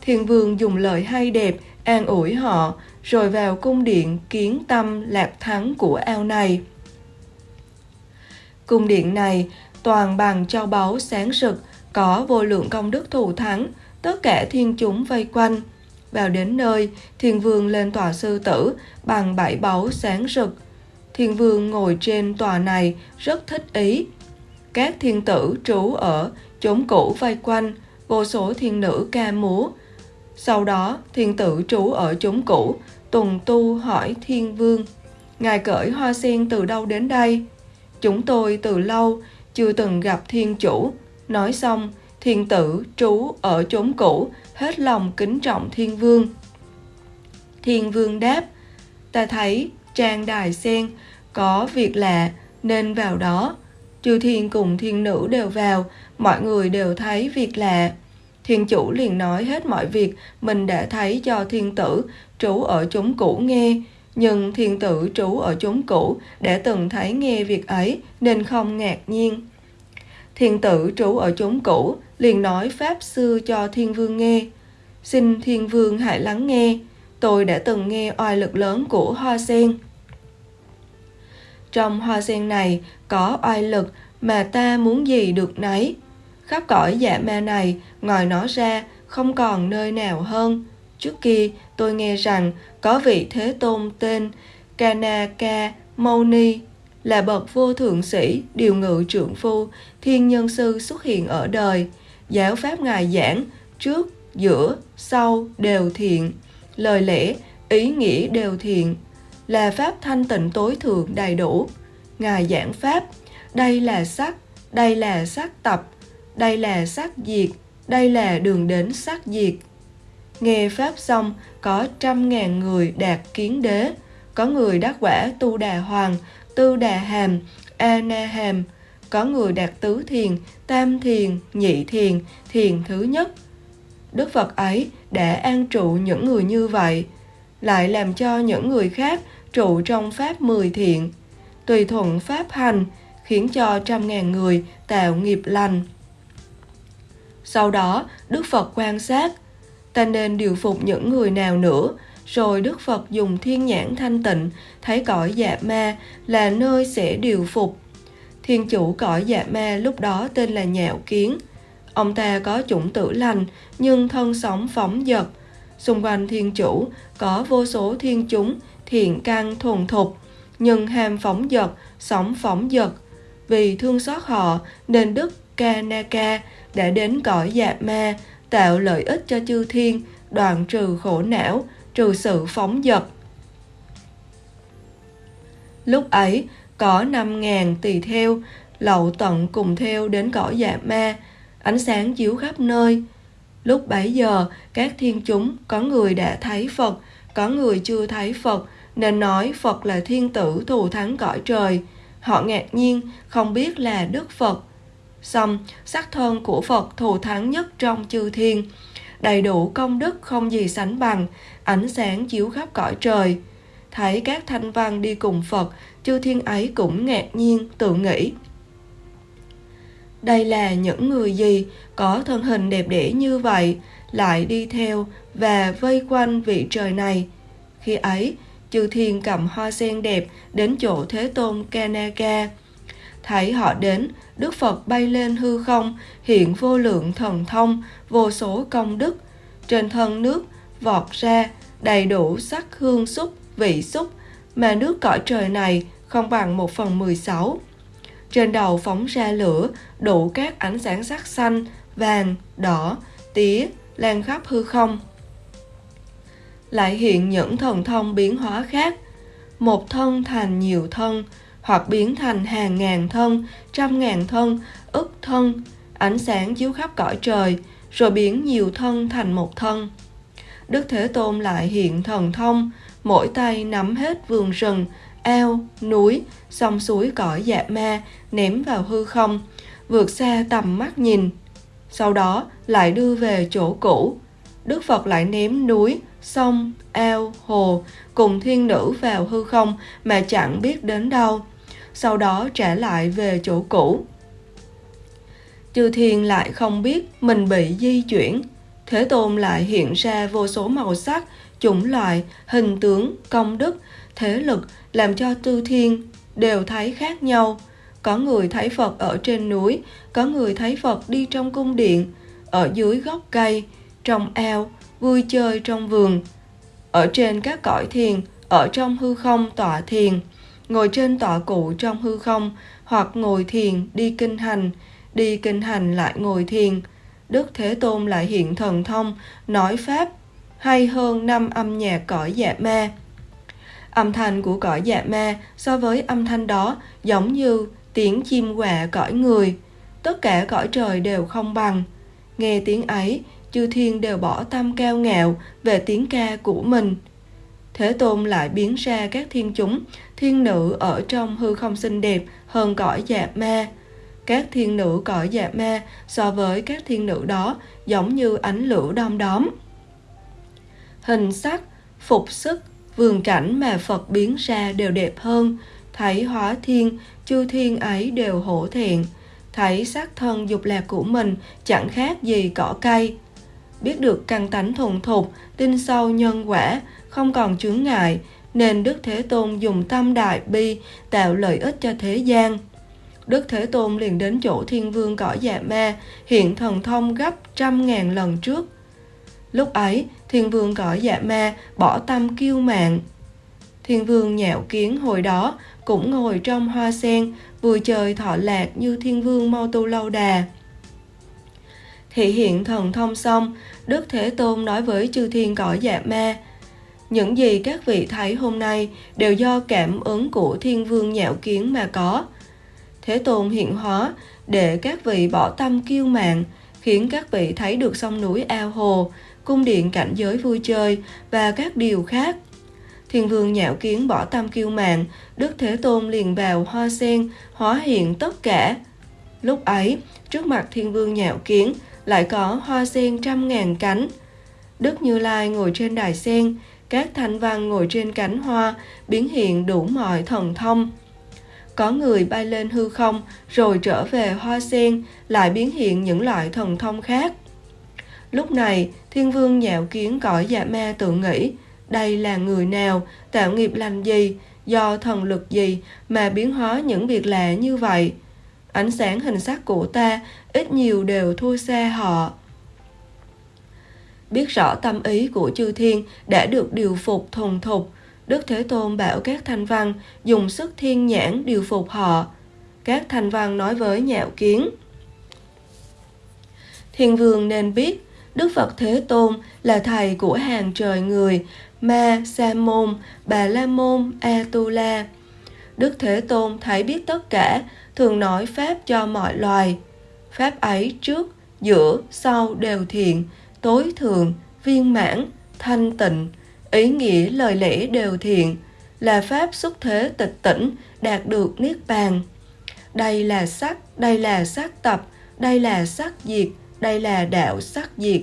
S1: Thiên vương dùng lời hay đẹp, an ủi họ, rồi vào cung điện kiến tâm lạc thắng của ao này. Cung điện này toàn bằng châu báu sáng rực, có vô lượng công đức thù thắng, tất cả thiên chúng vây quanh. Vào đến nơi, thiên vương lên tòa sư tử bằng bảy báu sáng rực. Thiên vương ngồi trên tòa này rất thích ý. Các thiên tử trú ở chốn cũ vây quanh, vô số thiên nữ ca múa. Sau đó, thiên tử trú ở chốn cũ, tùng tu hỏi thiên vương. Ngài cởi hoa sen từ đâu đến đây? Chúng tôi từ lâu chưa từng gặp thiên chủ. Nói xong, thiên tử trú ở chốn cũ, hết lòng kính trọng thiên vương. Thiên vương đáp, ta thấy trang đài sen có việc lạ nên vào đó. Chư thiên cùng thiên nữ đều vào, mọi người đều thấy việc lạ. Thiên chủ liền nói hết mọi việc mình đã thấy cho thiên tử trú ở chốn cũ nghe, nhưng thiên tử trú ở chốn cũ đã từng thấy nghe việc ấy nên không ngạc nhiên. Thiên tử trú ở chốn cũ liền nói pháp sư cho thiên vương nghe. Xin thiên vương hãy lắng nghe, tôi đã từng nghe oai lực lớn của hoa sen. Trong hoa sen này có oai lực mà ta muốn gì được nấy. Khắp cõi dạ ma này, ngoài nó ra, không còn nơi nào hơn. Trước kia, tôi nghe rằng có vị Thế Tôn tên Kanaka Mauni là bậc vô thượng sĩ, điều ngự trượng phu, thiên nhân sư xuất hiện ở đời. Giáo pháp Ngài giảng, trước, giữa, sau đều thiện. Lời lẽ, ý nghĩa đều thiện. Là pháp thanh tịnh tối thượng đầy đủ. Ngài giảng pháp, đây là sắc, đây là sắc tập, đây là sắc diệt, đây là đường đến sắc diệt. Nghe Pháp xong, có trăm ngàn người đạt kiến đế, có người đắc quả tu đà hoàng, tư đà hàm, a na hàm, có người đạt tứ thiền, tam thiền, nhị thiền, thiền thứ nhất. Đức Phật ấy đã an trụ những người như vậy, lại làm cho những người khác trụ trong Pháp mười thiện, tùy thuận Pháp hành, khiến cho trăm ngàn người tạo nghiệp lành. Sau đó, Đức Phật quan sát, ta nên điều phục những người nào nữa, rồi Đức Phật dùng thiên nhãn thanh tịnh, thấy cõi dạ ma là nơi sẽ điều phục. Thiên chủ cõi dạ ma lúc đó tên là Nhạo Kiến. Ông ta có chủng tử lành, nhưng thân sống phóng dật. Xung quanh thiên chủ có vô số thiên chúng, thiện căn thuần thục, nhưng ham phóng dật, sống phóng dật. Vì thương xót họ nên Đức Kanaka đã đến cõi dạ ma, tạo lợi ích cho chư thiên, đoạn trừ khổ não, trừ sự phóng dật. Lúc ấy, có năm ngàn tỳ theo, lậu tận cùng theo đến cõi dạ ma, ánh sáng chiếu khắp nơi. Lúc bấy giờ, các thiên chúng có người đã thấy Phật, có người chưa thấy Phật, nên nói Phật là thiên tử thù thắng cõi trời. Họ ngạc nhiên, không biết là Đức Phật. Xong, sắc thân của Phật thù thắng nhất trong chư thiên, đầy đủ công đức không gì sánh bằng, ánh sáng chiếu khắp cõi trời. Thấy các thanh văn đi cùng Phật, chư thiên ấy cũng ngạc nhiên, tự nghĩ. Đây là những người gì có thân hình đẹp đẽ như vậy, lại đi theo và vây quanh vị trời này. Khi ấy, chư thiên cầm hoa sen đẹp đến chỗ Thế Tôn Kanaka. Thấy họ đến, Đức Phật bay lên hư không, hiện vô lượng thần thông, vô số công đức. Trên thân nước vọt ra đầy đủ sắc hương xúc, vị xúc, mà nước cõi trời này không bằng một phần mười sáu. Trên đầu phóng ra lửa, đủ các ánh sáng sắc xanh, vàng, đỏ, tía, lan khắp hư không. Lại hiện những thần thông biến hóa khác, một thân thành nhiều thân, hoặc biến thành hàng ngàn thân, trăm ngàn thân, ức thân, ánh sáng chiếu khắp cõi trời, rồi biến nhiều thân thành một thân. Đức Thế Tôn lại hiện thần thông, mỗi tay nắm hết vườn rừng, ao, núi, sông suối cõi dạ ma, ném vào hư không, vượt xa tầm mắt nhìn. Sau đó lại đưa về chỗ cũ. Đức Phật lại ném núi, sông, ao, hồ cùng thiên nữ vào hư không mà chẳng biết đến đâu. Sau đó trả lại về chỗ cũ. Chư thiên lại không biết mình bị di chuyển. Thế Tôn lại hiện ra vô số màu sắc, chủng loại, hình tướng, công đức, thế lực làm cho tư thiên đều thấy khác nhau. Có người thấy Phật ở trên núi, có người thấy Phật đi trong cung điện, ở dưới gốc cây, trong ao, vui chơi trong vườn. Ở trên các cõi thiền, ở trong hư không tọa thiền, ngồi trên tọa cụ trong hư không, hoặc ngồi thiền đi kinh hành, đi kinh hành lại ngồi thiền. Đức Thế Tôn lại hiện thần thông, nói Pháp, hay hơn năm âm nhạc cõi dạ ma. Âm thanh của cõi dạ ma so với âm thanh đó giống như tiếng chim quạ cõi người. Tất cả cõi trời đều không bằng. Nghe tiếng ấy, chư thiên đều bỏ tâm cao ngạo về tiếng ca của mình. Thế Tôn lại biến ra các thiên chúng, thiên nữ ở trong hư không xinh đẹp hơn cõi dạ ma. Các thiên nữ cõi dạ ma so với các thiên nữ đó giống như ánh lửa đom đóm. Hình sắc, phục sức, vườn cảnh mà Phật biến ra đều đẹp hơn, thấy hóa thiên, chư thiên ấy đều hổ thẹn, thấy xác thân dục lạc của mình chẳng khác gì cỏ cây. Biết được căn tánh thuần thục, tin sâu nhân quả, không còn chướng ngại, nên Đức Thế Tôn dùng tâm đại bi tạo lợi ích cho thế gian. Đức Thế Tôn liền đến chỗ thiên vương cõi dạ ma, hiện thần thông gấp trăm ngàn lần trước. Lúc ấy, thiên vương cõi dạ ma bỏ tâm kiêu mạng. Thiên vương nhạo kiến hồi đó cũng ngồi trong hoa sen, vừa chơi thọ lạc như thiên vương mau tu lâu đà. Thị hiện thần thông xong, Đức Thế Tôn nói với chư thiên cõi dạ ma, những gì các vị thấy hôm nay đều do cảm ứng của thiên vương nhạo kiến mà có. Thế Tôn hiện hóa để các vị bỏ tâm kiêu mạng, khiến các vị thấy được sông núi ao hồ, cung điện cảnh giới vui chơi và các điều khác. Thiên vương nhạo kiến bỏ tâm kiêu mạng, Đức Thế Tôn liền vào hoa sen, hóa hiện tất cả. Lúc ấy, trước mặt thiên vương nhạo kiến lại có hoa sen trăm ngàn cánh. Đức Như Lai ngồi trên đài sen, các thanh văn ngồi trên cánh hoa, biến hiện đủ mọi thần thông. Có người bay lên hư không, rồi trở về hoa sen, lại biến hiện những loại thần thông khác. Lúc này, thiên vương nhạo kiến cõi dạ ma tự nghĩ, đây là người nào, tạo nghiệp lành gì, do thần lực gì mà biến hóa những việc lạ như vậy. Ánh sáng hình sắc của ta ít nhiều đều thua xa họ. Biết rõ tâm ý của chư thiên đã được điều phục thuần thục, Đức Thế Tôn bảo các thanh văn dùng sức thiên nhãn điều phục họ. Các thanh văn nói với nhạo kiến. Thiên vương nên biết Đức Phật Thế Tôn là thầy của hàng trời người Ma, Sa Môn, Bà La Môn, A Tu La. Đức Thế Tôn thấy biết tất cả, thường nói Pháp cho mọi loài. Pháp ấy trước, giữa, sau đều thiện, tối thượng, viên mãn, thanh tịnh, ý nghĩa lời lẽ đều thiện, là Pháp xuất thế tịch tỉnh, đạt được Niết Bàn. Đây là sắc, đây là sắc tập, đây là sắc diệt, đây là đạo sắc diệt.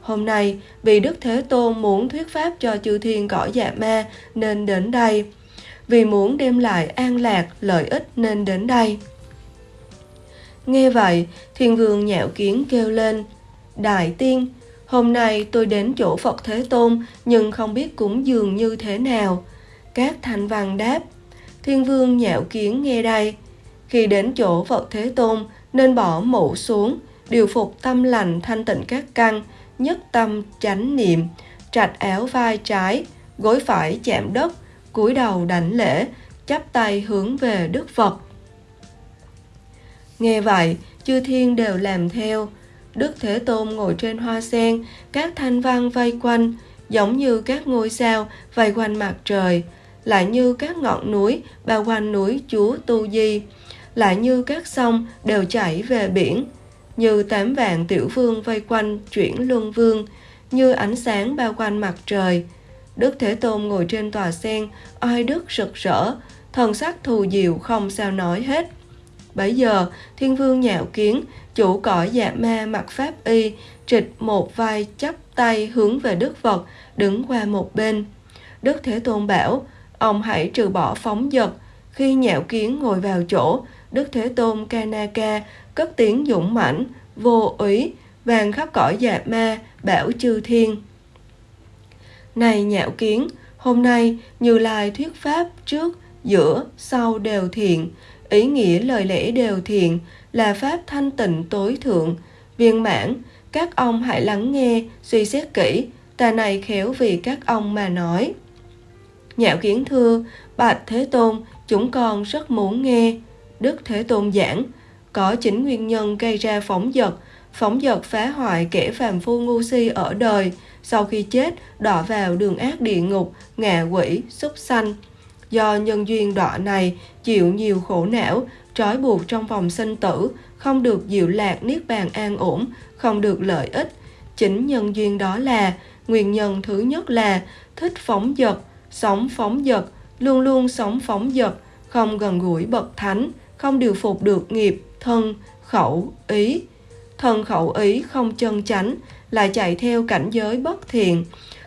S1: Hôm nay, vì Đức Thế Tôn muốn thuyết pháp cho chư thiên cõi dạ ma nên đến đây. Vì muốn đem lại an lạc, lợi ích nên đến đây. Nghe vậy, thiên vương nhạo kiến kêu lên, Đại tiên, hôm nay tôi đến chỗ Phật Thế Tôn nhưng không biết cúng dường như thế nào. Các thanh văn đáp, thiên vương nhạo kiến nghe đây. Khi đến chỗ Phật Thế Tôn nên bỏ mũ xuống, điều phục tâm lành thanh tịnh các căn, nhất tâm chánh niệm, trạch áo vai trái, gối phải chạm đất, cúi đầu đảnh lễ, chắp tay hướng về Đức Phật. Nghe vậy, chư thiên đều làm theo. Đức Thế Tôn ngồi trên hoa sen, các thanh văn vây quanh, giống như các ngôi sao vây quanh mặt trời, lại như các ngọn núi bao quanh núi Chúa Tu Di, lại như các sông đều chảy về biển, như tám vạn tiểu vương vây quanh chuyển luân vương, như ánh sáng bao quanh mặt trời. Đức Thế Tôn ngồi trên tòa sen, oai đức rực rỡ, thần sắc thù diệu không sao nói hết. Bấy giờ, thiên vương nhạo kiến, chủ cõi dạ ma mặc pháp y, trịch một vai chắp tay hướng về Đức Phật, đứng qua một bên. Đức Thế Tôn bảo, ông hãy trừ bỏ phóng dật. Khi nhạo kiến ngồi vào chỗ, Đức Thế Tôn Kanaka cất tiếng dũng mãnh, vô úy, vàng khắp cõi dạ ma, bảo chư thiên. Này nhạo kiến, hôm nay Như Lai thuyết pháp trước, giữa, sau đều thiện, ý nghĩa lời lẽ đều thiện, là pháp thanh tịnh tối thượng, viên mãn, các ông hãy lắng nghe, suy xét kỹ, ta này khéo vì các ông mà nói. Nhạo kiến thưa, bạch Thế Tôn, chúng con rất muốn nghe. Đức Thế Tôn giảng, có chính nguyên nhân gây ra phóng dật, phóng dật phá hoại kẻ phàm phu ngu si ở đời, sau khi chết đọa vào đường ác địa ngục, ngạ quỷ, súc sanh. Do nhân duyên đọa này chịu nhiều khổ não, trói buộc trong vòng sinh tử, không được diệu lạc niết bàn an ổn, không được lợi ích. Chính nhân duyên đó là nguyên nhân thứ nhất là thích phóng dật, sống phóng dật, luôn luôn sống phóng dật, không gần gũi bậc thánh, không điều phục được nghiệp, thân, khẩu, ý. Thân khẩu ý không chân chánh, lại chạy theo cảnh giới bất thiện,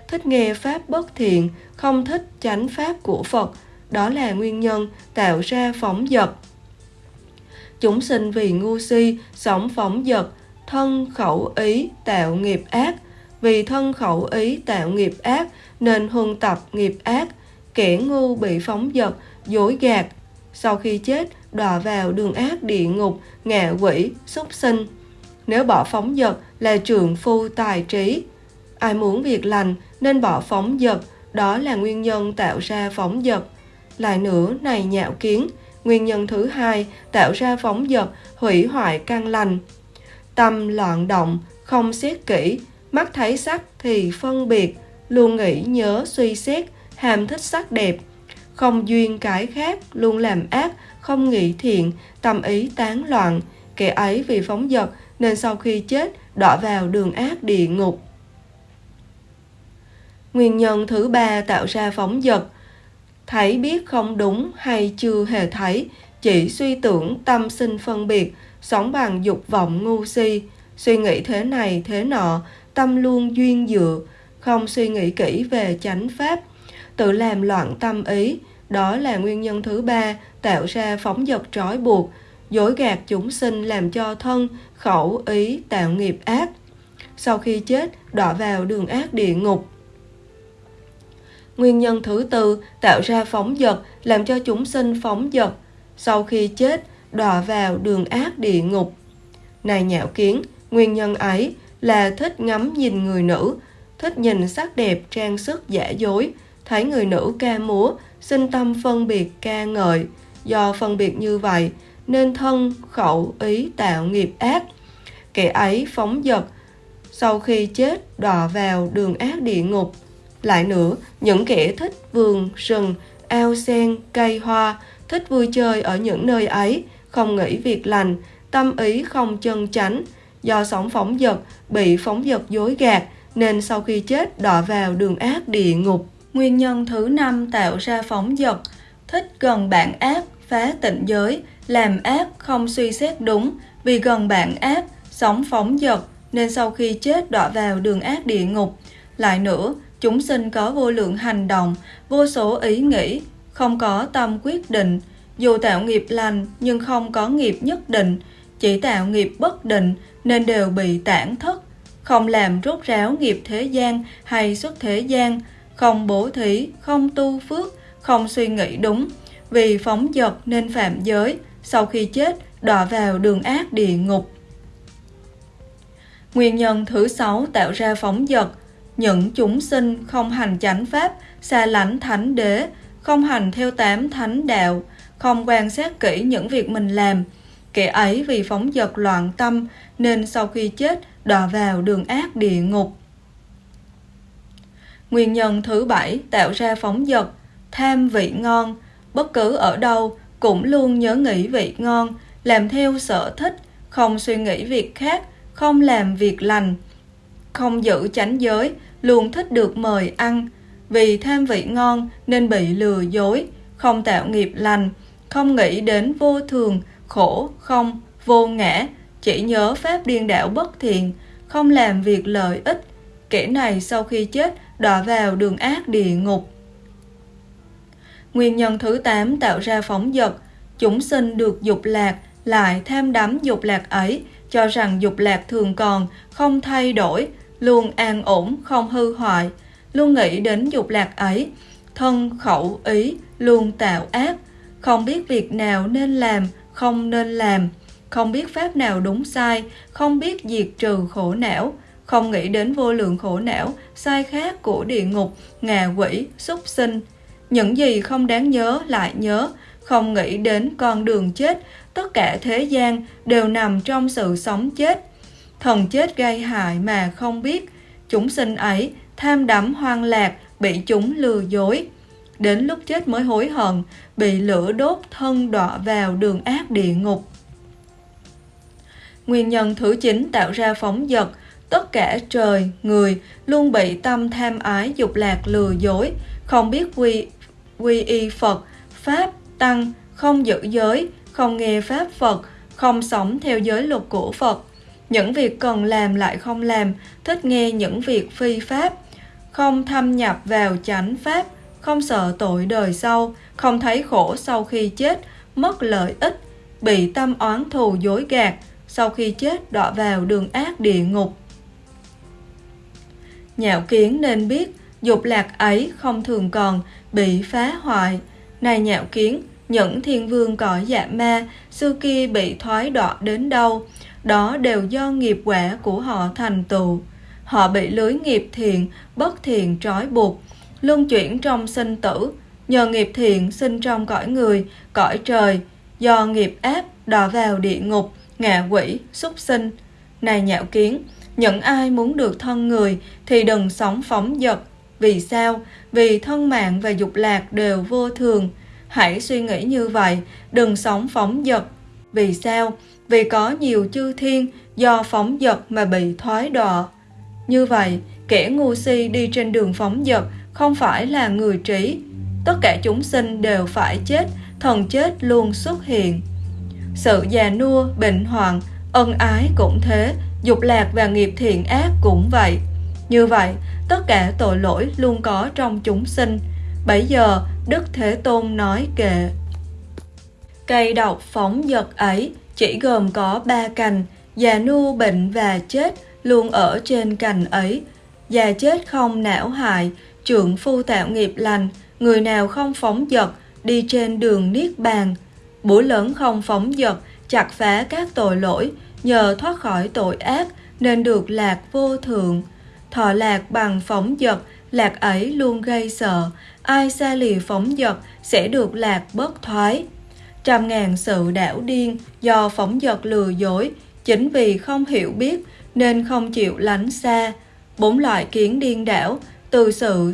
S1: thích nghe pháp bất thiện, không thích chánh pháp của Phật, đó là nguyên nhân tạo ra phóng dật. Chúng sinh vì ngu si, sống phóng dật, thân khẩu ý tạo nghiệp ác, vì thân khẩu ý tạo nghiệp ác nên huân tập nghiệp ác, kẻ ngu bị phóng dật, dối gạt. Sau khi chết, đọa vào đường ác địa ngục, ngạ quỷ, súc sinh. Nếu bỏ phóng dật là trường phu tài trí. Ai muốn việc lành nên bỏ phóng dật, đó là nguyên nhân tạo ra phóng dật. Lại nữa, này nhạo kiến, nguyên nhân thứ hai tạo ra phóng dật, hủy hoại căn lành. Tâm loạn động, không xét kỹ, mắt thấy sắc thì phân biệt, luôn nghĩ nhớ suy xét, hàm thích sắc đẹp. Không duyên cái khác, luôn làm ác, không nghĩ thiện, tâm ý tán loạn. Kẻ ấy vì phóng dật nên sau khi chết đọa vào đường ác địa ngục. Nguyên nhân thứ ba tạo ra phóng dật Thấy biết không đúng hay chưa hề thấy, chỉ suy tưởng tâm sinh phân biệt, sống bằng dục vọng ngu si, suy nghĩ thế này thế nọ, tâm luôn duyên dựa, không suy nghĩ kỹ về chánh pháp, tự làm loạn tâm ý, đó là nguyên nhân thứ ba tạo ra phóng dật trói buộc, dối gạt chúng sinh làm cho thân, khẩu, ý tạo nghiệp ác. Sau khi chết, đọa vào đường ác địa ngục. Nguyên nhân thứ tư tạo ra phóng dật làm cho chúng sinh phóng dật. Sau khi chết, đọa vào đường ác địa ngục. Này nhạo kiến, nguyên nhân ấy là thích ngắm nhìn người nữ, thích nhìn sắc đẹp trang sức giả dối, thấy người nữ ca múa, sinh tâm phân biệt ca ngợi. Do phân biệt như vậy, nên thân, khẩu, ý tạo nghiệp ác. Kẻ ấy phóng dật, sau khi chết đọa vào đường ác địa ngục. Lại nữa, những kẻ thích vườn, rừng, ao sen, cây hoa, thích vui chơi ở những nơi ấy, không nghĩ việc lành, tâm ý không chân chánh, do sống phóng dật, bị phóng dật dối gạt, nên sau khi chết đọa vào đường ác địa ngục. Nguyên nhân thứ năm tạo ra phóng dật, thích gần bạn ác, phá tịnh giới, làm ác không suy xét đúng, vì gần bạn ác, sống phóng dật, nên sau khi chết đọa vào đường ác địa ngục. Lại nữa, chúng sinh có vô lượng hành động, vô số ý nghĩ, không có tâm quyết định, dù tạo nghiệp lành nhưng không có nghiệp nhất định, chỉ tạo nghiệp bất định nên đều bị tản thất, không làm rốt ráo nghiệp thế gian hay xuất thế gian, không bố thí, không tu phước, không suy nghĩ đúng, vì phóng dật nên phạm giới, sau khi chết đọa vào đường ác địa ngục. Nguyên nhân thứ sáu tạo ra phóng dật, những chúng sinh không hành chánh pháp, xa lánh thánh đế, không hành theo tám thánh đạo, không quan sát kỹ những việc mình làm. Kẻ ấy vì phóng dật loạn tâm nên sau khi chết đọa vào đường ác địa ngục. Nguyên nhân thứ bảy tạo ra phóng dật, tham vị ngon, bất cứ ở đâu cũng luôn nhớ nghĩ vị ngon, làm theo sở thích, không suy nghĩ việc khác, không làm việc lành, không giữ chánh giới, luôn thích được mời ăn. Vì tham vị ngon nên bị lừa dối, không tạo nghiệp lành, không nghĩ đến vô thường, khổ, không, vô ngã, chỉ nhớ pháp điên đảo bất thiện, không làm việc lợi ích. Kẻ này sau khi chết đọa vào đường ác địa ngục. Nguyên nhân thứ 8 tạo ra phóng dật, chúng sinh được dục lạc, lại tham đắm dục lạc ấy, cho rằng dục lạc thường còn, không thay đổi, luôn an ổn, không hư hoại, luôn nghĩ đến dục lạc ấy, thân khẩu ý luôn tạo ác, không biết việc nào nên làm, không nên làm, không biết pháp nào đúng sai, không biết diệt trừ khổ não, không nghĩ đến vô lượng khổ não, sai khác của địa ngục, ngạ quỷ, súc sinh. Những gì không đáng nhớ lại nhớ, không nghĩ đến con đường chết, tất cả thế gian đều nằm trong sự sống chết. Thần chết gây hại mà không biết, chúng sinh ấy tham đắm hoang lạc, bị chúng lừa dối. Đến lúc chết mới hối hận, bị lửa đốt thân đọa vào đường ác địa ngục. Nguyên nhân thứ 9 tạo ra phóng dật, tất cả trời, người luôn bị tâm tham ái dục lạc lừa dối, không biết quy, quy y Phật, Pháp, Tăng, không giữ giới, không nghe Pháp Phật, không sống theo giới luật của Phật. Những việc cần làm lại không làm, thích nghe những việc phi Pháp, không thâm nhập vào chánh Pháp, không sợ tội đời sau, không thấy khổ sau khi chết, mất lợi ích, bị tâm oán thù dối gạt, sau khi chết đọa vào đường ác địa ngục. Nhạo kiến nên biết, dục lạc ấy không thường còn, bị phá hoại. Này nhạo kiến, những thiên vương cõi dạ ma, xưa kia bị thoái đọa đến đâu, đó đều do nghiệp quả của họ thành tựu. Họ bị lưới nghiệp thiện, bất thiện trói buộc, luân chuyển trong sinh tử, nhờ nghiệp thiện sinh trong cõi người, cõi trời, do nghiệp áp đọa vào địa ngục, ngạ quỷ, súc sinh. Này nhạo kiến, những ai muốn được thân người thì đừng sống phóng dật. Vì sao? Vì thân mạng và dục lạc đều vô thường. Hãy suy nghĩ như vậy, đừng sống phóng dật. Vì sao? Vì có nhiều chư thiên do phóng dật mà bị thoái đọa. Như vậy, kẻ ngu si đi trên đường phóng dật không phải là người trí. Tất cả chúng sinh đều phải chết, thần chết luôn xuất hiện. Sự già nua, bệnh hoạn, ân ái cũng thế, dục lạc và nghiệp thiện ác cũng vậy. Như vậy, tất cả tội lỗi luôn có trong chúng sinh. Bấy giờ, Đức Thế Tôn nói kệ. Cây độc phóng dật ấy chỉ gồm có ba cành, già nu bệnh và chết luôn ở trên cành ấy. Già chết không não hại, trưởng phu tạo nghiệp lành, người nào không phóng dật, đi trên đường niết bàn. Búa lớn không phóng dật, chặt phá các tội lỗi, nhờ thoát khỏi tội ác nên được lạc vô thượng. Thọ lạc bằng phóng dật, lạc ấy luôn gây sợ, ai xa lìa phóng dật sẽ được lạc bất thoái. Trăm ngàn sự đảo điên do phóng dật lừa dối, chính vì không hiểu biết nên không chịu lánh xa. Bốn loại kiến điên đảo từ sự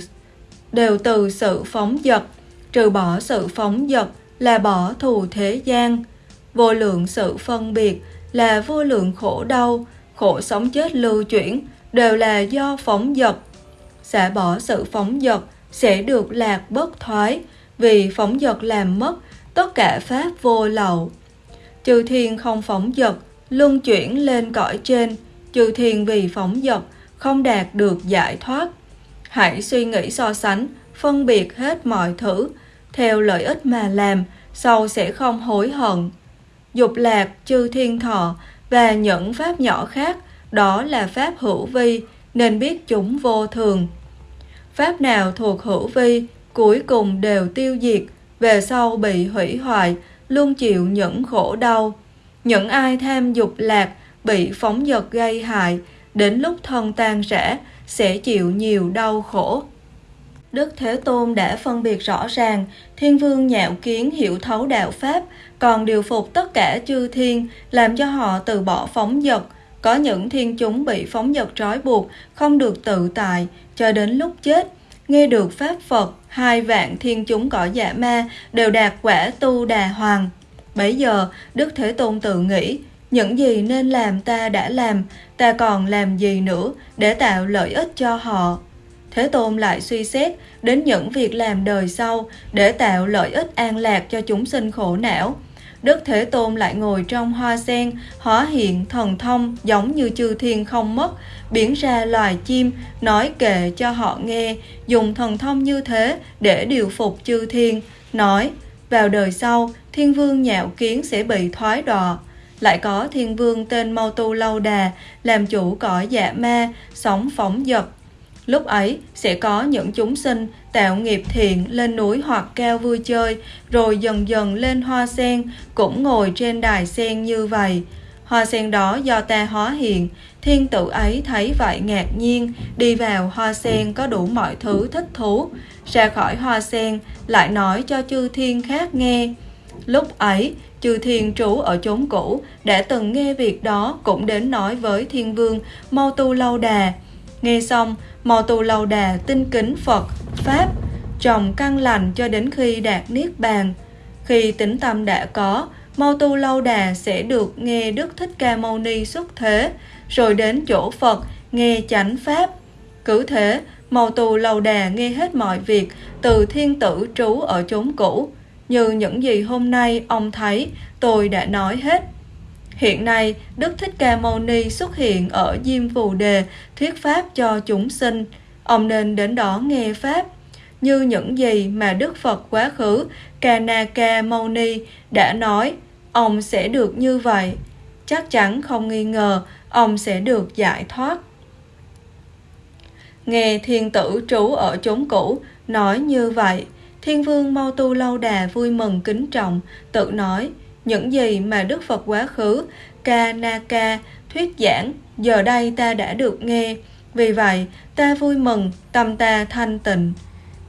S1: đều từ sự phóng dật, trừ bỏ sự phóng dật là bỏ thù thế gian. Vô lượng sự phân biệt là vô lượng khổ đau, khổ sống chết lưu chuyển đều là do phóng dật. Xả bỏ sự phóng dật sẽ được lạc bất thoái, vì phóng dật làm mất tất cả pháp vô lậu. Chư thiên không phóng dật, luân chuyển lên cõi trên, chư thiên vì phóng dật không đạt được giải thoát. Hãy suy nghĩ so sánh, phân biệt hết mọi thứ, theo lợi ích mà làm, sau sẽ không hối hận. Dục lạc, chư thiên thọ và những pháp nhỏ khác, đó là pháp hữu vi, nên biết chúng vô thường. Pháp nào thuộc hữu vi, cuối cùng đều tiêu diệt, về sau bị hủy hoại, luôn chịu những khổ đau. Những ai tham dục lạc, bị phóng dật gây hại, đến lúc thân tan rã, sẽ chịu nhiều đau khổ. Đức Thế Tôn đã phân biệt rõ ràng, Thiên Vương nhạo kiến hiểu thấu đạo Pháp, còn điều phục tất cả chư thiên, làm cho họ từ bỏ phóng dật. Có những thiên chúng bị phóng dật trói buộc, không được tự tại, cho đến lúc chết. Nghe được Pháp Phật, hai vạn thiên chúng cõi dạ ma đều đạt quả tu đà hoàng. Bấy giờ, Đức Thế Tôn tự nghĩ, những gì nên làm ta đã làm, ta còn làm gì nữa để tạo lợi ích cho họ. Thế Tôn lại suy xét đến những việc làm đời sau để tạo lợi ích an lạc cho chúng sinh khổ não. Đức Thế Tôn lại ngồi trong hoa sen, hóa hiện thần thông giống như chư thiên không mất, biến ra loài chim, nói kệ cho họ nghe, dùng thần thông như thế để điều phục chư thiên, nói, vào đời sau, thiên vương nhạo kiến sẽ bị thoái đọa. Lại có thiên vương tên Mau Tu Lâu Đà, làm chủ cõi dạ ma, sống phóng dật, Lúc ấy sẽ có những chúng sinh tạo nghiệp thiện lên núi hoặc cao vui chơi, rồi dần dần lên hoa sen, cũng ngồi trên đài sen như vậy. Hoa sen đó do ta hóa hiện, thiên tử ấy thấy vậy ngạc nhiên, đi vào hoa sen có đủ mọi thứ thích thú. Ra khỏi hoa sen, lại nói cho chư thiên khác nghe. Lúc ấy, chư thiên trú ở chốn cũ, đã từng nghe việc đó cũng đến nói với thiên vương Mau Tu Lâu Đà. Nghe xong, Mò tù lầu đà tinh kính Phật, Pháp, trồng căn lành cho đến khi đạt Niết Bàn. Khi tính tâm đã có, Mâu tu lâu đà sẽ được nghe Đức Thích Ca Mâu Ni xuất thế, rồi đến chỗ Phật nghe chánh Pháp. Cứ thế, Mâu tu lâu đà nghe hết mọi việc từ thiên tử trú ở chốn cũ. Như những gì hôm nay ông thấy, tôi đã nói hết. Hiện nay, Đức Thích Ca Mâu Ni xuất hiện ở Diêm Phù Đề thuyết pháp cho chúng sinh. Ông nên đến đó nghe pháp. Như những gì mà Đức Phật quá khứ Kanaka Mâu Ni đã nói, ông sẽ được như vậy. Chắc chắn không nghi ngờ ông sẽ được giải thoát. Nghe thiên tử trú ở chốn cũ nói như vậy, thiên vương Mau Tu Lâu Đà vui mừng kính trọng, tự nói, những gì mà Đức Phật quá khứ Kanaka thuyết giảng giờ đây ta đã được nghe vì vậy ta vui mừng tâm ta thanh tịnh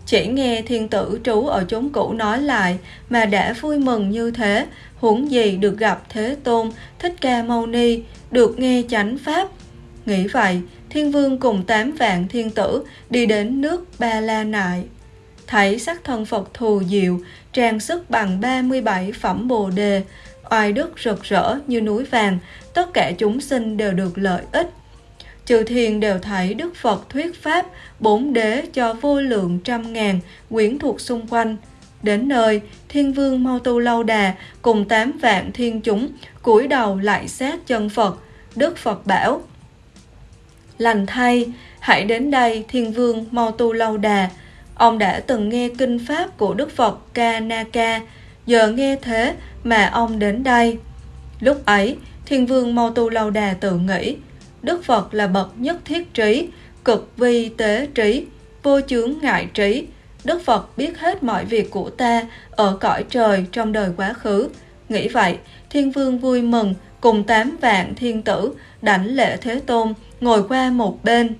S1: Chỉ nghe thiên tử trú ở chốn cũ nói lại mà đã vui mừng như thế, huống gì được gặp Thế Tôn, Thích Ca Mâu Ni, được nghe chánh Pháp. Nghĩ vậy, thiên vương cùng tám vạn thiên tử đi đến nước Ba La Nại. Thấy sắc thân Phật thù diệu, trang sức bằng 37 phẩm bồ đề, oai đức rực rỡ như núi vàng, tất cả chúng sinh đều được lợi ích. Chư thiên đều thấy Đức Phật thuyết pháp, bốn đế cho vô lượng trăm ngàn quyển thuộc xung quanh. Đến nơi, thiên vương Mau Tu Lâu Đà cùng tám vạn thiên chúng cúi đầu lại sát chân Phật. Đức Phật bảo, Lành thay, hãy đến đây thiên vương Mau Tu Lâu Đà. Ông đã từng nghe kinh pháp của Đức Phật Ca Na Ca, giờ nghe thế mà ông đến đây. Lúc ấy, thiên vương mâu Tu Lâu Đà tự nghĩ, Đức Phật là bậc nhất thiết trí, cực vi tế trí, vô chướng ngại trí. Đức Phật biết hết mọi việc của ta ở cõi trời trong đời quá khứ. Nghĩ vậy, Thiên Vương vui mừng cùng tám vạn thiên tử đảnh lễ Thế Tôn ngồi qua một bên.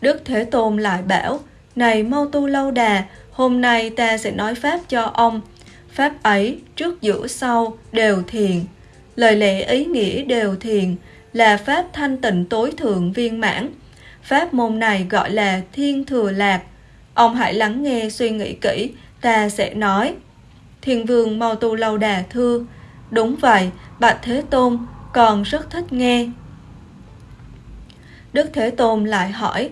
S1: Đức Thế Tôn lại bảo, này Mau Tu Lâu Đà, hôm nay ta sẽ nói Pháp cho ông. Pháp ấy, trước giữa sau, đều thiền. Lời lẽ ý nghĩa đều thiền, là Pháp thanh tịnh tối thượng viên mãn. Pháp môn này gọi là thiên thừa lạc. Ông hãy lắng nghe suy nghĩ kỹ, ta sẽ nói. thiền vương mau tu lâu đà thưa. Đúng vậy, bạch Thế Tôn, còn rất thích nghe. Đức Thế Tôn lại hỏi,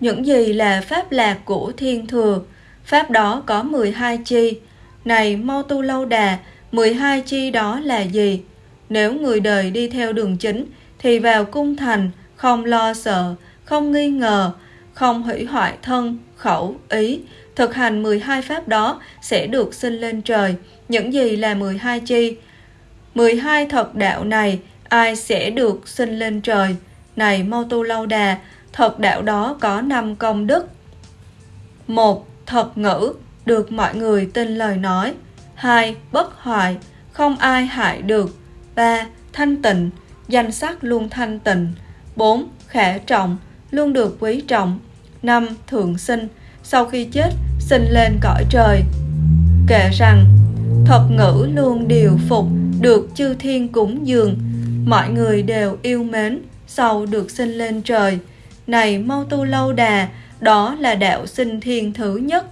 S1: những gì là pháp lạc của thiên thừa? Pháp đó có 12 chi. Này mau tu lâu đà, 12 chi đó là gì? Nếu người đời đi theo đường chính thì vào cung thành không lo sợ, không nghi ngờ, không hủy hoại thân, khẩu, ý. Thực hành 12 pháp đó sẽ được sinh lên trời. Những gì là 12 chi? 12 thật đạo này ai sẽ được sinh lên trời? Này mau Tu Lâu Đà, thật đạo đó có 5 công đức. một Thật ngữ, được mọi người tin lời nói. 2. Bất hoại, không ai hại được. 3. Thanh tịnh, danh sắc luôn thanh tịnh. 4. Khả trọng, luôn được quý trọng. 5. Thượng sinh, sau khi chết, sinh lên cõi trời. Kể rằng, thật ngữ luôn điều phục, được chư thiên cúng dường, mọi người đều yêu mến, sau được sinh lên trời. Này mau tu lâu đà, đó là đạo sinh thiên thứ nhất.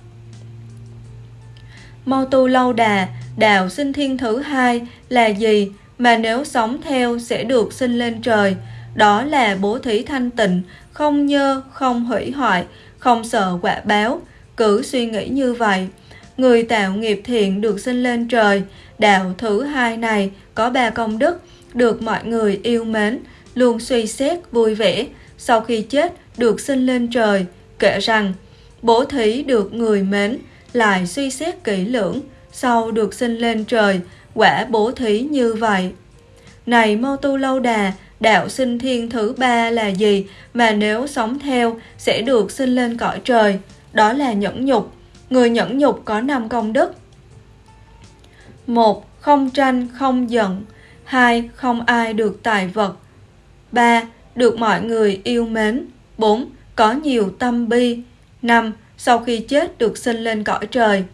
S1: Mau tu lâu đà, đạo sinh thiên thứ hai là gì? mà nếu sống theo sẽ được sinh lên trời. Đó là bố thí thanh tịnh, không nhơ, không hủy hoại, không sợ quả báo. Cứ suy nghĩ như vậy. Người tạo nghiệp thiện được sinh lên trời. Đạo thứ hai này có ba công đức, được mọi người yêu mến, luôn suy xét vui vẻ. Sau khi chết được sinh lên trời, kể rằng bố thí được người mến, lại suy xét kỹ lưỡng, sau được sinh lên trời, quả bố thí như vậy. Này Mâu Tu Lâu Đà, đạo sinh thiên thứ ba là gì mà nếu sống theo sẽ được sinh lên cõi trời? Đó là nhẫn nhục. Người nhẫn nhục có năm công đức. một Không tranh, không giận. hai Không ai được tài vật. ba được mọi người yêu mến. 4. Có nhiều tâm bi. 5. Sau khi chết được sinh lên cõi trời.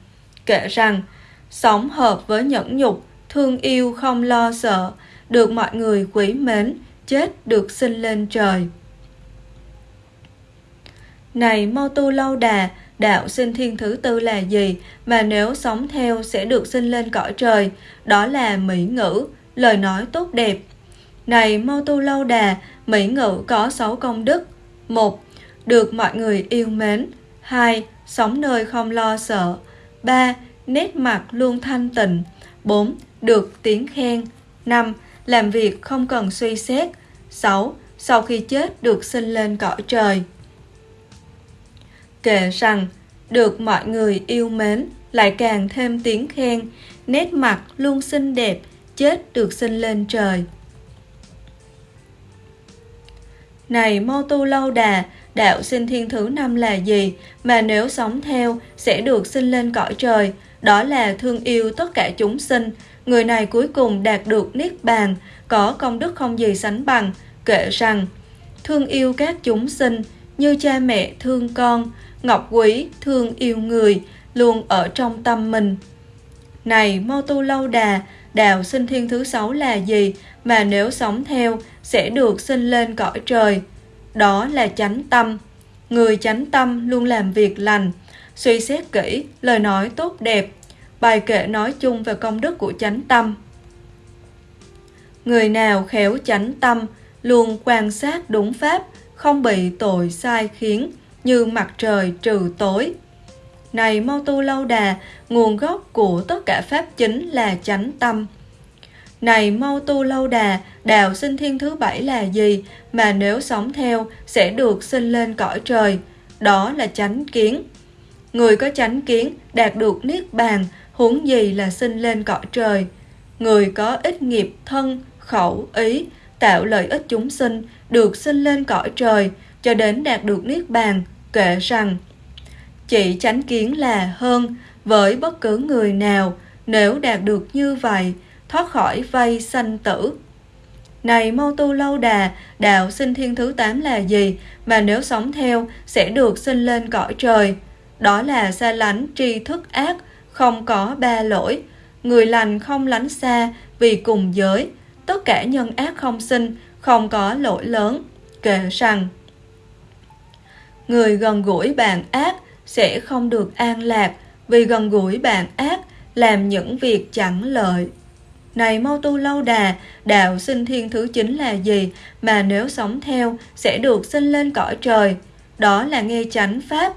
S1: Kể rằng, sống hợp với nhẫn nhục thương yêu không lo sợ, được mọi người quý mến, chết được sinh lên trời. Này mô tu lâu đà, đạo sinh thiên thứ tư là gì mà nếu sống theo sẽ được sinh lên cõi trời, đó là mỹ ngữ, lời nói tốt đẹp. Này mô tu lâu đà, mỹ ngữ có 6 công đức. 1. Được mọi người yêu mến. 2. Sống nơi không lo sợ. 3. Nét mặt luôn thanh tịnh. 4 được tiếng khen. 5. Làm việc không cần suy xét. 6. Sau khi chết được sinh lên cõi trời. Kể rằng, được mọi người yêu mến, lại càng thêm tiếng khen, nét mặt luôn xinh đẹp, chết được sinh lên trời. Này Mô Tu Lâu Đà, đạo sinh thiên thứ năm là gì? Mà nếu sống theo sẽ được sinh lên cõi trời, đó là thương yêu tất cả chúng sinh, Người này cuối cùng đạt được Niết Bàn, có công đức không gì sánh bằng, kể rằng Thương yêu các chúng sinh như cha mẹ thương con, ngọc quý, thương yêu người, luôn ở trong tâm mình. Này mô Tu Lâu Đà, đạo sinh thiên thứ sáu là gì? Mà nếu sống theo sẽ được sinh lên cõi trời? Đó là chánh tâm. Người chánh tâm luôn làm việc lành, suy xét kỹ, lời nói tốt đẹp. Bài kệ nói chung về công đức của chánh tâm. Người nào khéo chánh tâm, luôn quan sát đúng pháp, không bị tội sai khiến, như mặt trời trừ tối. Này mau tu lâu đà, nguồn gốc của tất cả pháp chính là chánh tâm. Này mau tu lâu đà, đạo sinh thiên thứ bảy là gì mà nếu sống theo sẽ được sinh lên cõi trời? Đó là chánh kiến. Người có chánh kiến đạt được niết bàn, huống gì là sinh lên cõi trời. Người có ít nghiệp thân, khẩu, ý, tạo lợi ích chúng sinh, được sinh lên cõi trời, cho đến đạt được niết bàn, kể rằng chỉ chánh kiến là hơn với bất cứ người nào nếu đạt được như vậy thoát khỏi vây sanh tử. Này mau tu lâu đà, đạo sinh thiên thứ tám là gì mà nếu sống theo sẽ được sinh lên cõi trời? Đó là xa lánh tri thức ác, không có ba lỗi. Người lành không lánh xa vì cùng giới. Tất cả nhân ác không sinh, không có lỗi lớn, kể rằng người gần gũi bạn ác sẽ không được an lạc vì gần gũi bạn ác làm những việc chẳng lợi. Này mau tu lâu đà, đạo sinh thiên thứ chính là gì mà nếu sống theo sẽ được sinh lên cõi trời? Đó là nghe chánh pháp.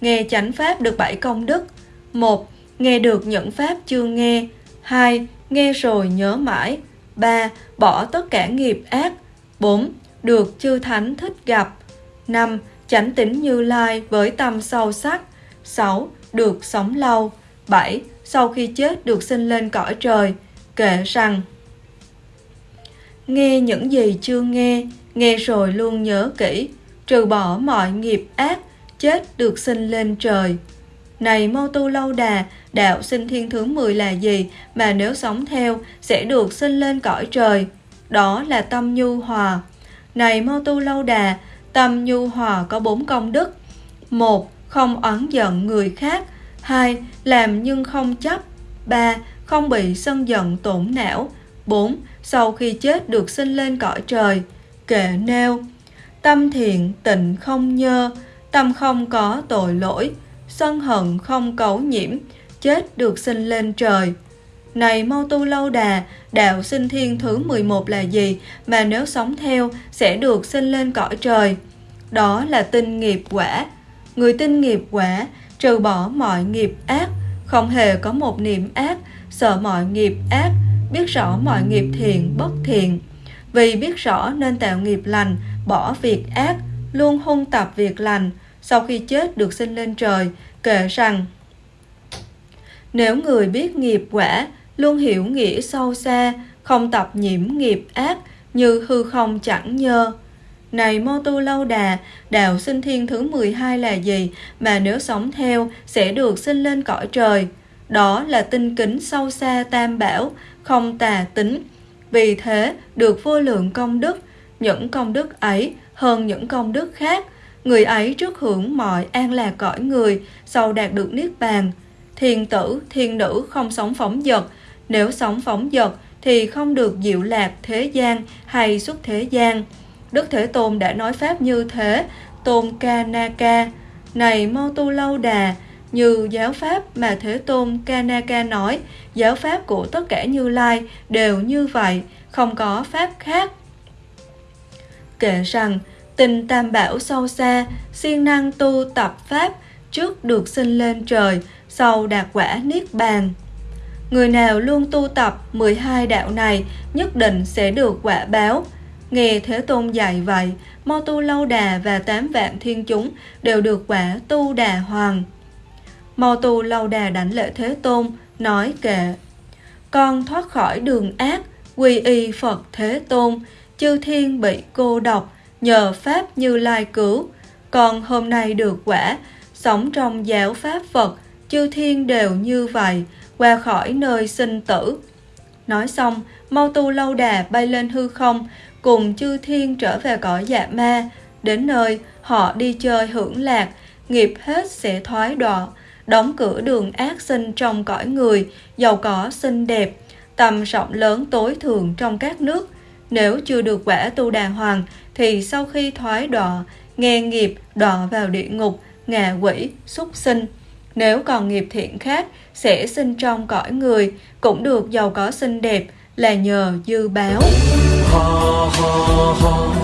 S1: Nghe chánh pháp được bảy công đức. một Nghe được những pháp chưa nghe. hai Nghe rồi nhớ mãi. ba Bỏ tất cả nghiệp ác. bốn Được chư thánh thích gặp. năm chánh tính Như Lai với tâm sâu sắc. 6. Được sống lâu. 7. Sau khi chết được sinh lên cõi trời. Kể rằng Nghe những gì chưa nghe, nghe rồi luôn nhớ kỹ, trừ bỏ mọi nghiệp ác, chết được sinh lên trời. Này Mâu Tu Lâu Đà, đạo sinh thiên thứ 10 là gì mà nếu sống theo sẽ được sinh lên cõi trời? Đó là tâm nhu hòa. Này Mâu Tu Lâu Đà, Tâm nhu hòa có bốn công đức. một Không oán giận người khác. hai Làm nhưng không chấp. ba không bị sân giận tổn não. bốn Sau khi chết được sinh lên cõi trời. Kệ nêu Tâm thiện tịnh không nhơ. Tâm không có tội lỗi. Sân hận không cấu nhiễm. Chết được sinh lên trời. Này mau tu lâu đà, đạo sinh thiên thứ 11 là gì mà nếu sống theo sẽ được sinh lên cõi trời? Đó là tinh nghiệp quả. Người tinh nghiệp quả trừ bỏ mọi nghiệp ác, không hề có một niệm ác, sợ mọi nghiệp ác, biết rõ mọi nghiệp thiện bất thiện. Vì biết rõ nên tạo nghiệp lành, bỏ việc ác, luôn hung tập việc lành, sau khi chết được sinh lên trời, kể rằng Nếu người biết nghiệp quả, luôn hiểu nghĩa sâu xa, không tập nhiễm nghiệp ác như hư không chẳng nhơ. Này Mô Tu Lâu Đà, đạo sinh thiên thứ 12 là gì mà nếu sống theo sẽ được sinh lên cõi trời? Đó là tinh kính sâu xa tam bảo, không tà tính. Vì thế được vô lượng công đức, những công đức ấy hơn những công đức khác. Người ấy trước hưởng mọi an lạc cõi người, sau đạt được niết bàn. Thiên tử, thiên nữ không sống phóng dật, nếu sống phóng dật thì không được diệu lạc thế gian hay xuất thế gian. Đức Thế Tôn đã nói Pháp như thế, Tôn Kanaka, này mau tu lâu đà, như giáo Pháp mà Thế Tôn Kanaka nói, giáo Pháp của tất cả Như Lai đều như vậy, không có Pháp khác. Kể rằng, tình tam bảo sâu xa, siêng năng tu tập Pháp, trước được sinh lên trời, sau đạt quả Niết Bàn. Người nào luôn tu tập 12 đạo này nhất định sẽ được quả báo, Nghe Thế Tôn dạy vậy, Mo Tu Lâu Đà và tám vạn thiên chúng đều được quả tu đà hoàng. Mo Tu Lâu Đà đánh lễ Thế Tôn, nói kệ. Con thoát khỏi đường ác, quy y Phật Thế Tôn, chư thiên bị cô độc, nhờ Pháp như lai cứu. Con hôm nay được quả, sống trong giáo Pháp Phật, chư thiên đều như vậy, qua khỏi nơi sinh tử. Nói xong, Mau Tu Lâu Đà bay lên hư không, cùng chư thiên trở về cõi dạ ma. Đến nơi, họ đi chơi hưởng lạc, nghiệp hết sẽ thoái đọa, đóng cửa đường ác sinh trong cõi người, giàu có xinh đẹp, tầm rộng lớn tối thượng trong các nước. Nếu chưa được quả tu đà hoàng, thì sau khi thoái đọa, nghe nghiệp đọa vào địa ngục, ngạ quỷ, súc sinh. Nếu còn nghiệp thiện khác, sẽ sinh trong cõi người, cũng được giàu có xinh đẹp, là nhờ dư báo. Ha ha ha,